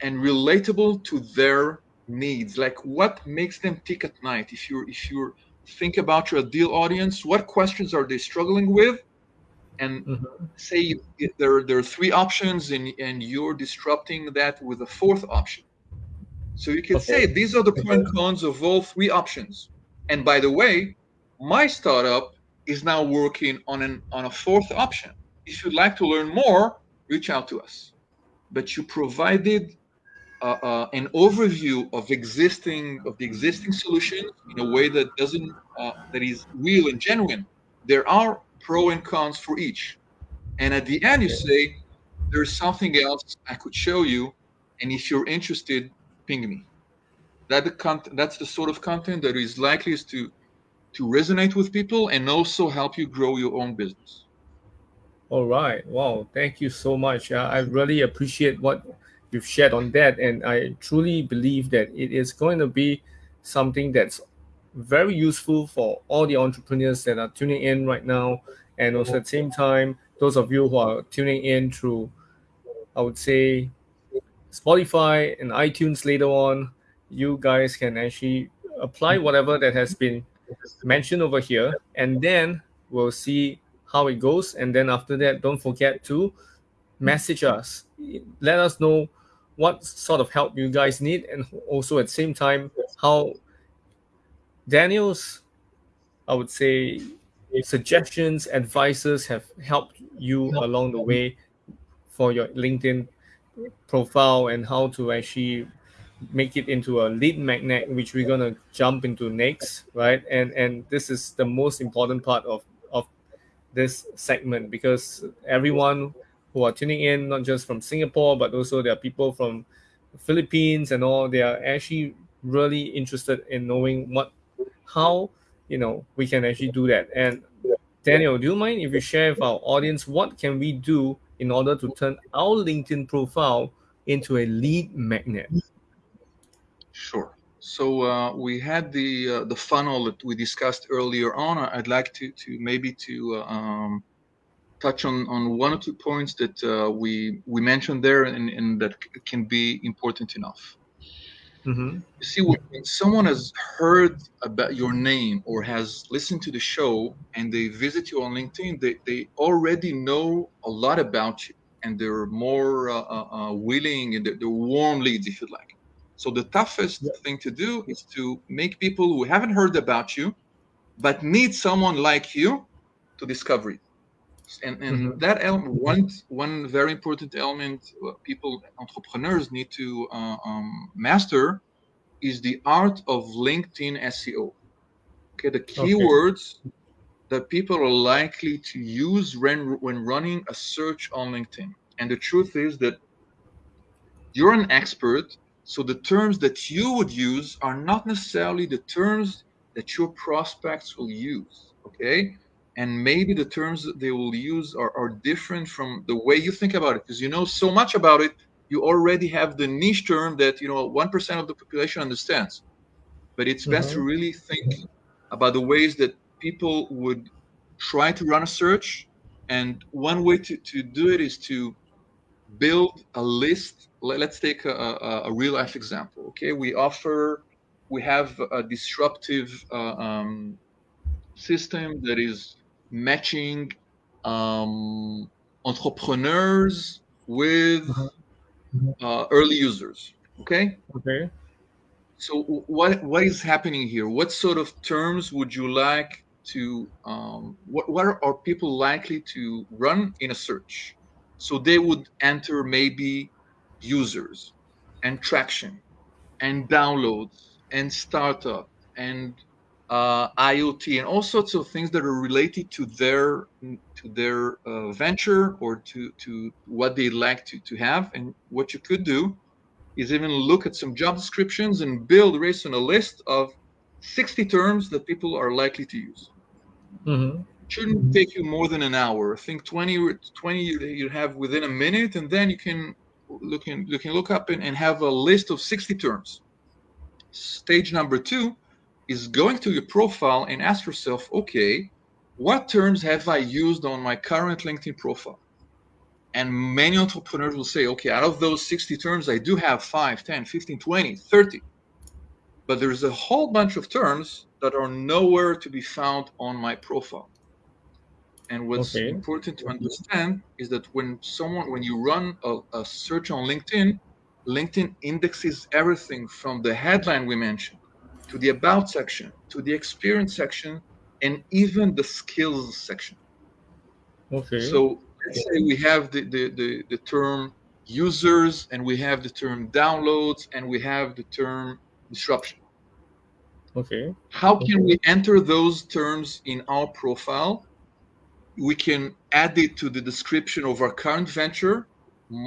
and relatable to their needs. Like what makes them tick at night? If you're if you think about your ideal audience, what questions are they struggling with? And mm-hmm. say there, there are three options and, and you're disrupting that with a fourth option. So you can okay. say these are the pros and cons of all three options. And by the way, my startup is now working on an on a fourth option. If you'd like to learn more, reach out to us. But you provided uh, uh, an overview of existing of the existing solution in a way that doesn't uh, that is real and genuine. There are pro and cons for each. And at the end, you say, there's something else I could show you. And if you're interested, ping me. That the content, that's the sort of content that is likely to, to resonate with people and also help you grow your own business. All right. Wow. Thank you so much. Uh, I really appreciate what you've shared on that. And I truly believe that it is going to be something that's very useful for all the entrepreneurs that are tuning in right now. And also at the same time, those of you who are tuning in through, I would say, Spotify and iTunes later on, you guys can actually apply whatever that has been mentioned over here. And then we'll see how it goes. And then after that, don't forget to message us. Let us know what sort of help you guys need. And also at the same time, how Daniel's, I would say, suggestions, advices have helped you along the way for your LinkedIn profile and how to actually make it into a lead magnet, which we're gonna jump into next, right? And and this is the most important part of of this segment because everyone who are tuning in, not just from Singapore, but also there are people from Philippines and all, they are actually really interested in knowing what how you know we can actually do that. And Daniel, do you mind if you share with our audience what can we do in order to turn our LinkedIn profile into a lead magnet? Sure. So uh, we had the uh, the funnel that we discussed earlier on. I'd like to to maybe to uh, um, touch on on one or two points that uh, we we mentioned there and, and that can be important enough. Mm-hmm. You see, when someone has heard about your name or has listened to the show and they visit you on LinkedIn, they, they already know a lot about you and they're more uh, uh, uh willing and they're, they're, warm leads, if you like. So the toughest yeah. thing to do is to make people who haven't heard about you but need someone like you to discover it. And, and mm-hmm. that element, one one very important element people entrepreneurs need to uh, um, master is the art of LinkedIn SEO. Okay, the keywords okay. that people are likely to use when when running a search on LinkedIn. And the truth is that you're an expert, so the terms that you would use are not necessarily the terms that your prospects will use. Okay, and maybe the terms they will use are, are different from the way you think about it because you know so much about it you already have the niche term that you know 1% of the population understands. But it's best mm-hmm. to really think about the ways that people would try to run a search and one way to, to do it is to build a list. Let's take a, a, a real life example okay? We offer we have a disruptive uh, um, system that is matching um, entrepreneurs with uh-huh. uh, early users. Okay. Okay. So what what is happening here? What sort of terms would you like to? Um, what what are people likely to run in a search? So they would enter maybe users and traction and downloads and startup and uh, IoT and all sorts of things that are related to their to their uh, venture or to to what they like to to have. And what you could do is even look at some job descriptions and build based on a list of 60 terms that people are likely to use. Mm-hmm. Shouldn't take you more than an hour. I think 20 20 you have within a minute, and then you can look in, you can look up and, and have a list of 60 terms. Stage number two is going to your profile and ask yourself, okay, what terms have I used on my current LinkedIn profile? And many entrepreneurs will say, okay, out of those 60 terms, I do have 5, 10, 15, 20, 30. But there's a whole bunch of terms that are nowhere to be found on my profile. And what's okay. important to understand is that when someone, when you run a, a search on LinkedIn, LinkedIn indexes everything from the headline we mentioned to the about section, to the experience section, and even the skills section. Okay. So let's say we have the, the, the, the term users and we have the term downloads and we have the term disruption. Okay. How can we enter those terms in our profile? We can add it to the description of our current venture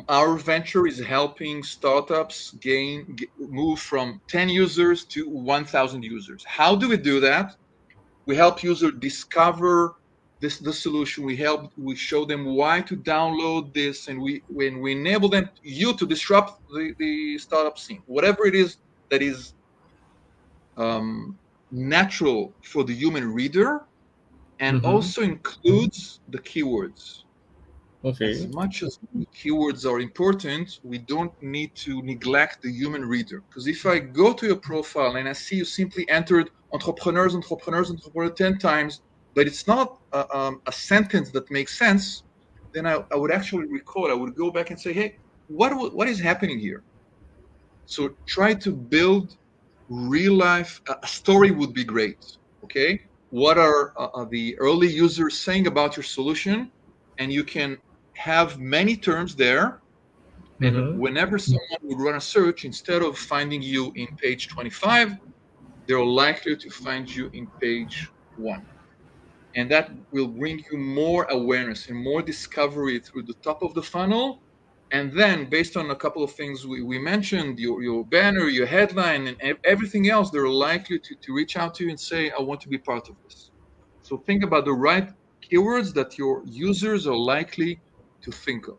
our venture is helping startups gain move from 10 users to 1000 users. How do we do that? We help users discover this the solution. We help we show them why to download this and we when we enable them you to disrupt the, the startup scene. Whatever it is that is um, natural for the human reader and mm-hmm. also includes the keywords Okay. As much as keywords are important, we don't need to neglect the human reader. Because if I go to your profile and I see you simply entered entrepreneurs, entrepreneurs, entrepreneurs 10 times, but it's not a, um, a sentence that makes sense, then I, I, would actually recall, I would go back and say, hey, what, what is happening here? So try to build real life, a story would be great. Okay. What are uh, the early users saying about your solution? And you can have many terms there. And mm-hmm. whenever someone would run a search, instead of finding you in page 25, they're likely to find you in page one. And that will bring you more awareness and more discovery through the top of the funnel. And then, based on a couple of things we, we mentioned, your, your banner, your headline, and everything else, they're likely to, to reach out to you and say, I want to be part of this. So think about the right keywords that your users are likely to think of.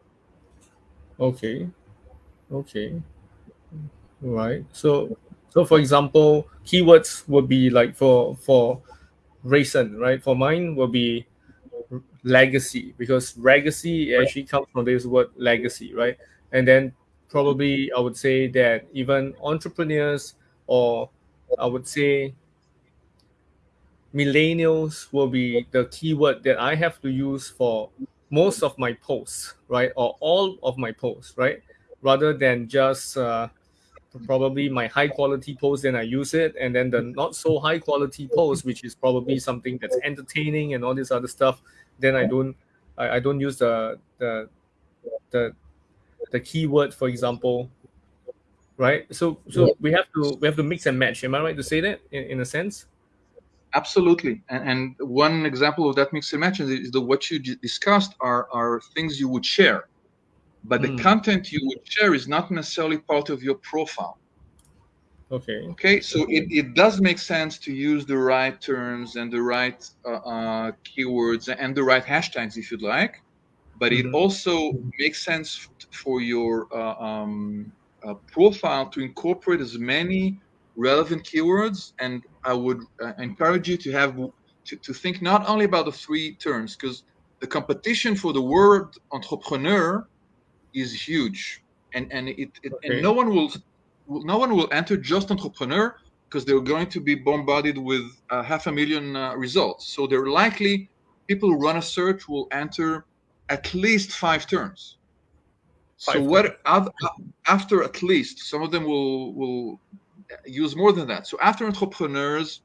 Okay. Okay. Right. So so for example, keywords would be like for for Rayson, right? For mine will be legacy because legacy actually comes from this word legacy, right? And then probably I would say that even entrepreneurs or I would say millennials will be the keyword that I have to use for most of my posts, right, or all of my posts, right, rather than just uh, probably my high quality post, then I use it, and then the not so high quality post, which is probably something that's entertaining and all this other stuff, then I don't I, I don't use the the the the keyword, for example. Right. So so we have to we have to mix and match. Am I right to say that in, in a sense? Absolutely. And, and one example of that mix and match is the what you discussed are are things you would share but the mm. content you would share is not necessarily part of your profile. Okay. Okay, so it, it does make sense to use the right terms and the right uh, uh, keywords and the right hashtags if you'd like, but mm-hmm. it also makes sense for your uh, um, uh, profile to incorporate as many relevant keywords. And I would uh, encourage you to have to, to think not only about the three terms because the competition for the word entrepreneur is huge, and and it, it okay. and no one will no one will enter just entrepreneur because they're going to be bombarded with uh, half a million uh, results. So they're likely people who run a search will enter at least five terms. Five so what after at least some of them will will use more than that. So after entrepreneurs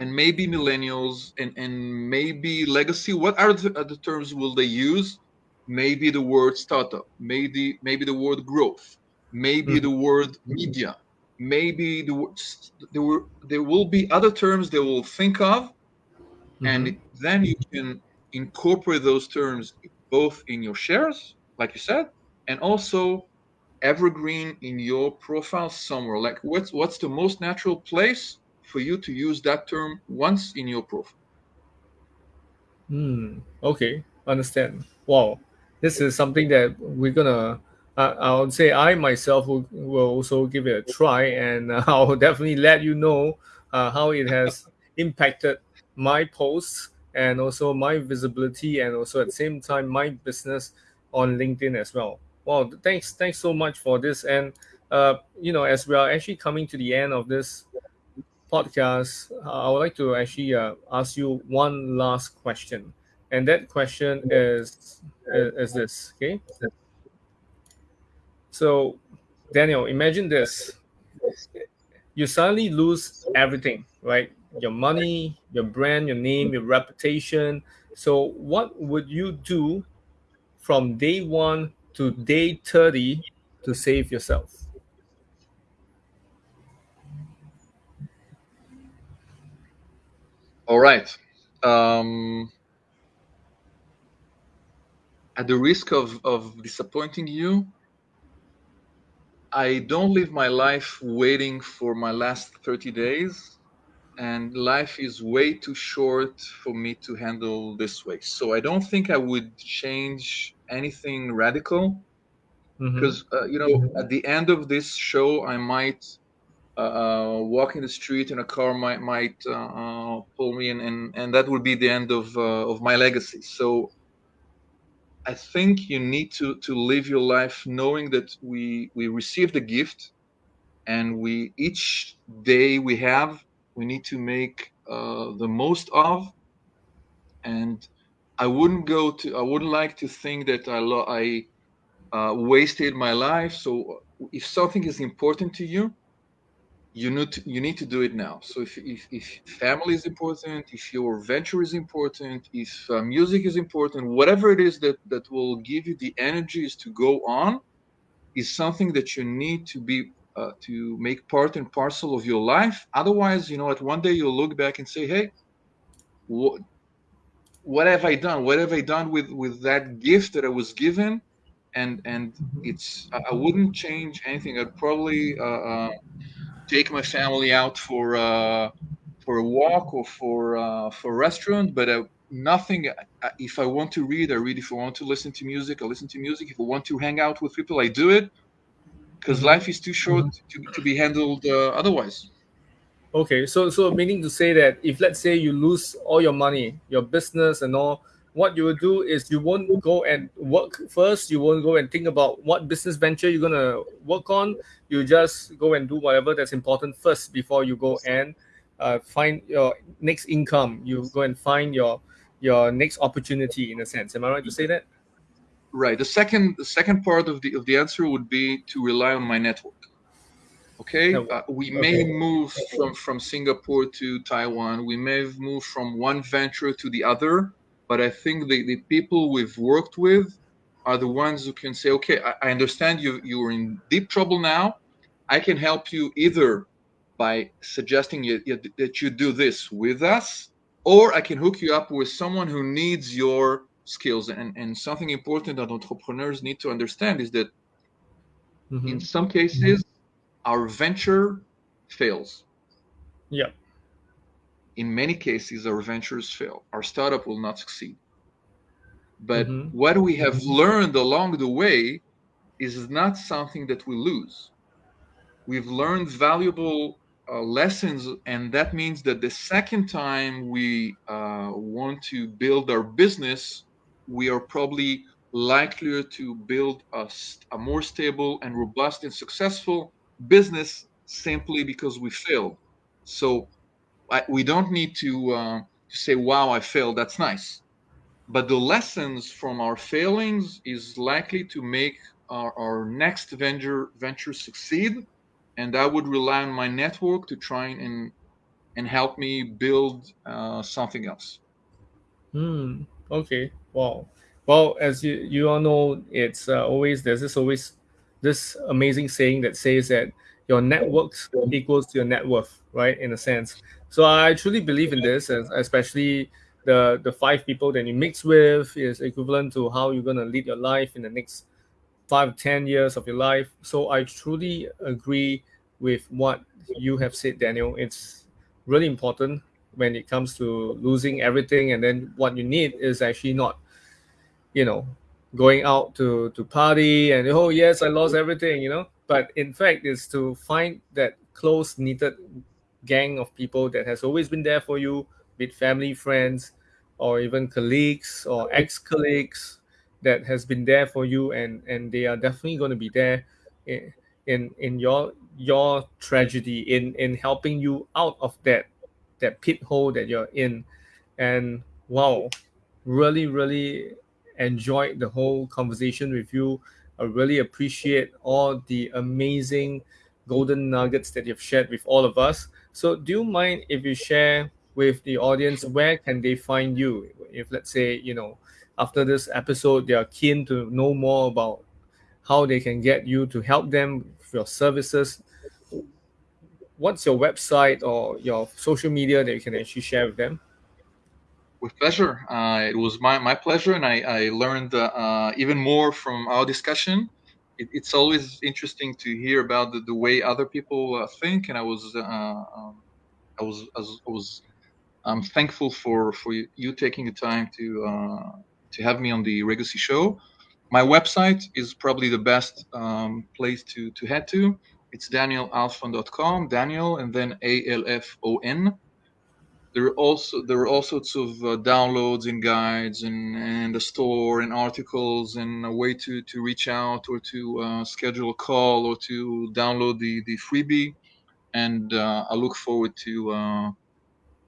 and maybe millennials and, and maybe legacy, what are the, the terms will they use? maybe the word startup, maybe maybe the word growth, maybe mm. the word media, maybe the there were there will be other terms they will think of, mm-hmm. and then you can incorporate those terms both in your shares, like you said, and also evergreen in your profile somewhere. Like what's what's the most natural place for you to use that term once in your profile? Hmm. Okay. Understand. Wow this is something that we're gonna uh, I would say I myself will, will also give it a try, and uh, I'll definitely let you know uh, how it has impacted my posts and also my visibility, and also at the same time my business on LinkedIn as well. Well, thanks, thanks so much for this, and uh, you know, as we are actually coming to the end of this podcast, I would like to actually uh, ask you one last question. And that question is, is this, okay? So, Daniel, imagine this. You suddenly lose everything, right? Your money, your brand, your name, your reputation. So, what would you do from day one to day 30 to save yourself? All right. Um, at the risk of, of disappointing you, I don't live my life waiting for my last 30 days. And life is way too short for me to handle this way. So I don't think I would change anything radical. Because, mm-hmm. uh, you know, mm-hmm. at the end of this show, I might uh, uh walk in the street and a car might might uh, uh, pull me in and and that would be the end of uh, of my legacy so I think you need to to live your life knowing that we we received a gift, and we each day we have we need to make uh, the most of. And I wouldn't go to I wouldn't like to think that I lo- I uh, wasted my life. So if something is important to you, you need to, you need to do it now. So if, if, if family is important, if your venture is important, if uh, music is important, whatever it is that that will give you the energies to go on, is something that you need to be uh, to make part and parcel of your life. Otherwise, you know, at one day you'll look back and say, "Hey, what what have I done? What have I done with with that gift that I was given?" And and mm-hmm. it's I wouldn't change anything. I'd probably. Uh, uh take my family out for uh, for a walk or for uh, for a restaurant, but uh, nothing. Uh, if I want to read, I read. If I want to listen to music, I listen to music. If I want to hang out with people, I do it. Because mm-hmm. life is too short mm-hmm. to, to be handled uh, otherwise. Okay, so so meaning to say that if let's say you lose all your money, your business and all, what you will do is you won't go and work first. You won't go and think about what business venture you're gonna work on. You just go and do whatever that's important first before you go and uh, find your next income. You go and find your your next opportunity in a sense. Am I right to say that? Right. The second the second part of the of the answer would be to rely on my network. Okay, uh, we may okay. move from from Singapore to Taiwan. We may move from one venture to the other, but I think the, the people we've worked with are the ones who can say, okay, I, I understand you you're in deep trouble now. I can help you either by suggesting you, you, that you do this with us, or I can hook you up with someone who needs your skills. And, and something important that entrepreneurs need to understand is that mm-hmm. in some cases, our venture fails. Yeah. In many cases, our ventures fail. Our startup will not succeed. But mm-hmm. what we have learned along the way is not something that we lose. We've learned valuable uh, lessons, and that means that the second time we uh, want to build our business, we are probably likelier to build a, a more stable and robust and successful business simply because we failed. So I, we don't need to, uh, to say, wow, I failed. That's nice. But the lessons from our failings is likely to make our, our next venture venture succeed. And I would rely on my network to try and and help me build uh, something else. Hmm. Okay. Wow. Well, as you you all know, it's uh, always there's this always this amazing saying that says that your networks equals to your net worth, right? In a sense. So I truly believe in this, especially the the five people that you mix with is equivalent to how you're gonna lead your life in the next five ten years of your life. So I truly agree with what you have said, Daniel. It's really important when it comes to losing everything, and then what you need is actually not, you know, going out to to party and oh yes i lost everything you know. But in fact is to find that close knitted gang of people that has always been there for you with family friends or even colleagues or ex-colleagues that has been there for you and and they are definitely going to be there in in, in your your tragedy in in helping you out of that that pit hole that you're in. And wow really really enjoyed the whole conversation with you. I really appreciate all the amazing golden nuggets that you've shared with all of us. So, do you mind if you share with the audience where can they find you? If let's say you know after this episode they are keen to know more about how they can get you to help them with your services. What's your website or your social media that you can actually share with them? With pleasure. Uh, it was my, my pleasure, and I, I learned uh, even more from our discussion. It, it's always interesting to hear about the, the way other people uh, think, and I was um, I was I was, I was I'm thankful for for you taking the time to uh, to have me on the Legacy show. My website is probably the best um, place to to head to. It's danielalfon.com, Daniel, and then A L F O N there are also there are all sorts of uh, downloads and guides and and a store and articles and a way to to reach out or to uh, schedule a call or to download the the freebie. And uh, I look forward to uh,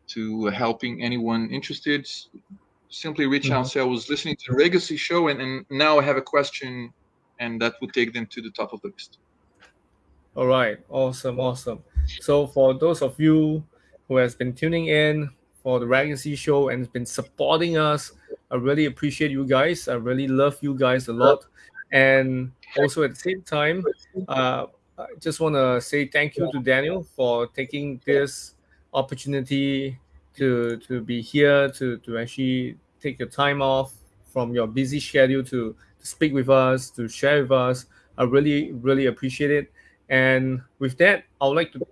to helping anyone interested. Simply reach mm-hmm. out say I was listening to the legacy show and, and now I have a question and that would take them to the top of the list. All right. Awesome awesome. So for those of you who has been tuning in for the Legacy Show and has been supporting us. I really appreciate you guys. I really love you guys a lot. And also at the same time, uh, I just want to say thank you to Daniel for taking this opportunity to to be here to to actually take your time off from your busy schedule to, to speak with us to share with us. I really really appreciate it. And with that, I would like to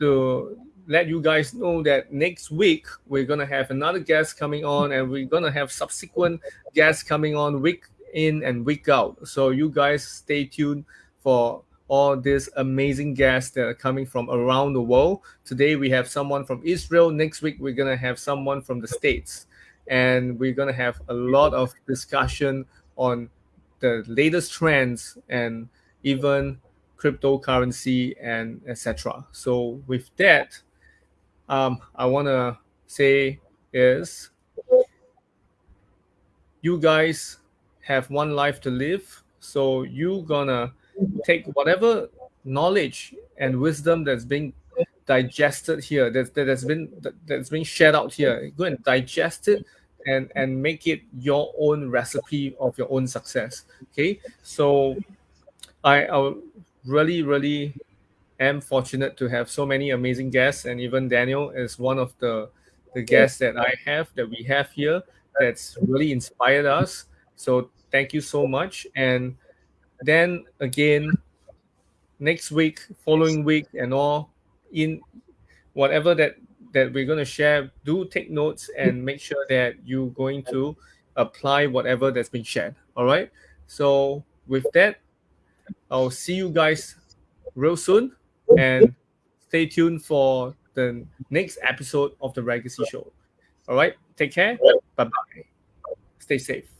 to let you guys know that next week we're gonna have another guest coming on, and we're gonna have subsequent guests coming on week in and week out. So you guys stay tuned for all these amazing guests that are coming from around the world. Today we have someone from Israel. Next week we're gonna have someone from the States, and we're gonna have a lot of discussion on the latest trends and even cryptocurrency and etc. So with that, um, I want to say is you guys have one life to live. So you gonna take whatever knowledge and wisdom that's being digested here, that, that has been that, that's been shared out here. Go and digest it and and make it your own recipe of your own success. Okay, so I I really really am fortunate to have so many amazing guests, and even Daniel is one of the the guests that I have that we have here that's really inspired us. So thank you so much. And then again, next week, following week, and all in whatever that that we're going to share, do take notes and make sure that you're going to apply whatever that's been shared. All right. So with that, I'll see you guys real soon and stay tuned for the next episode of the Legacy Show. All right. Take care. Bye bye. Stay safe.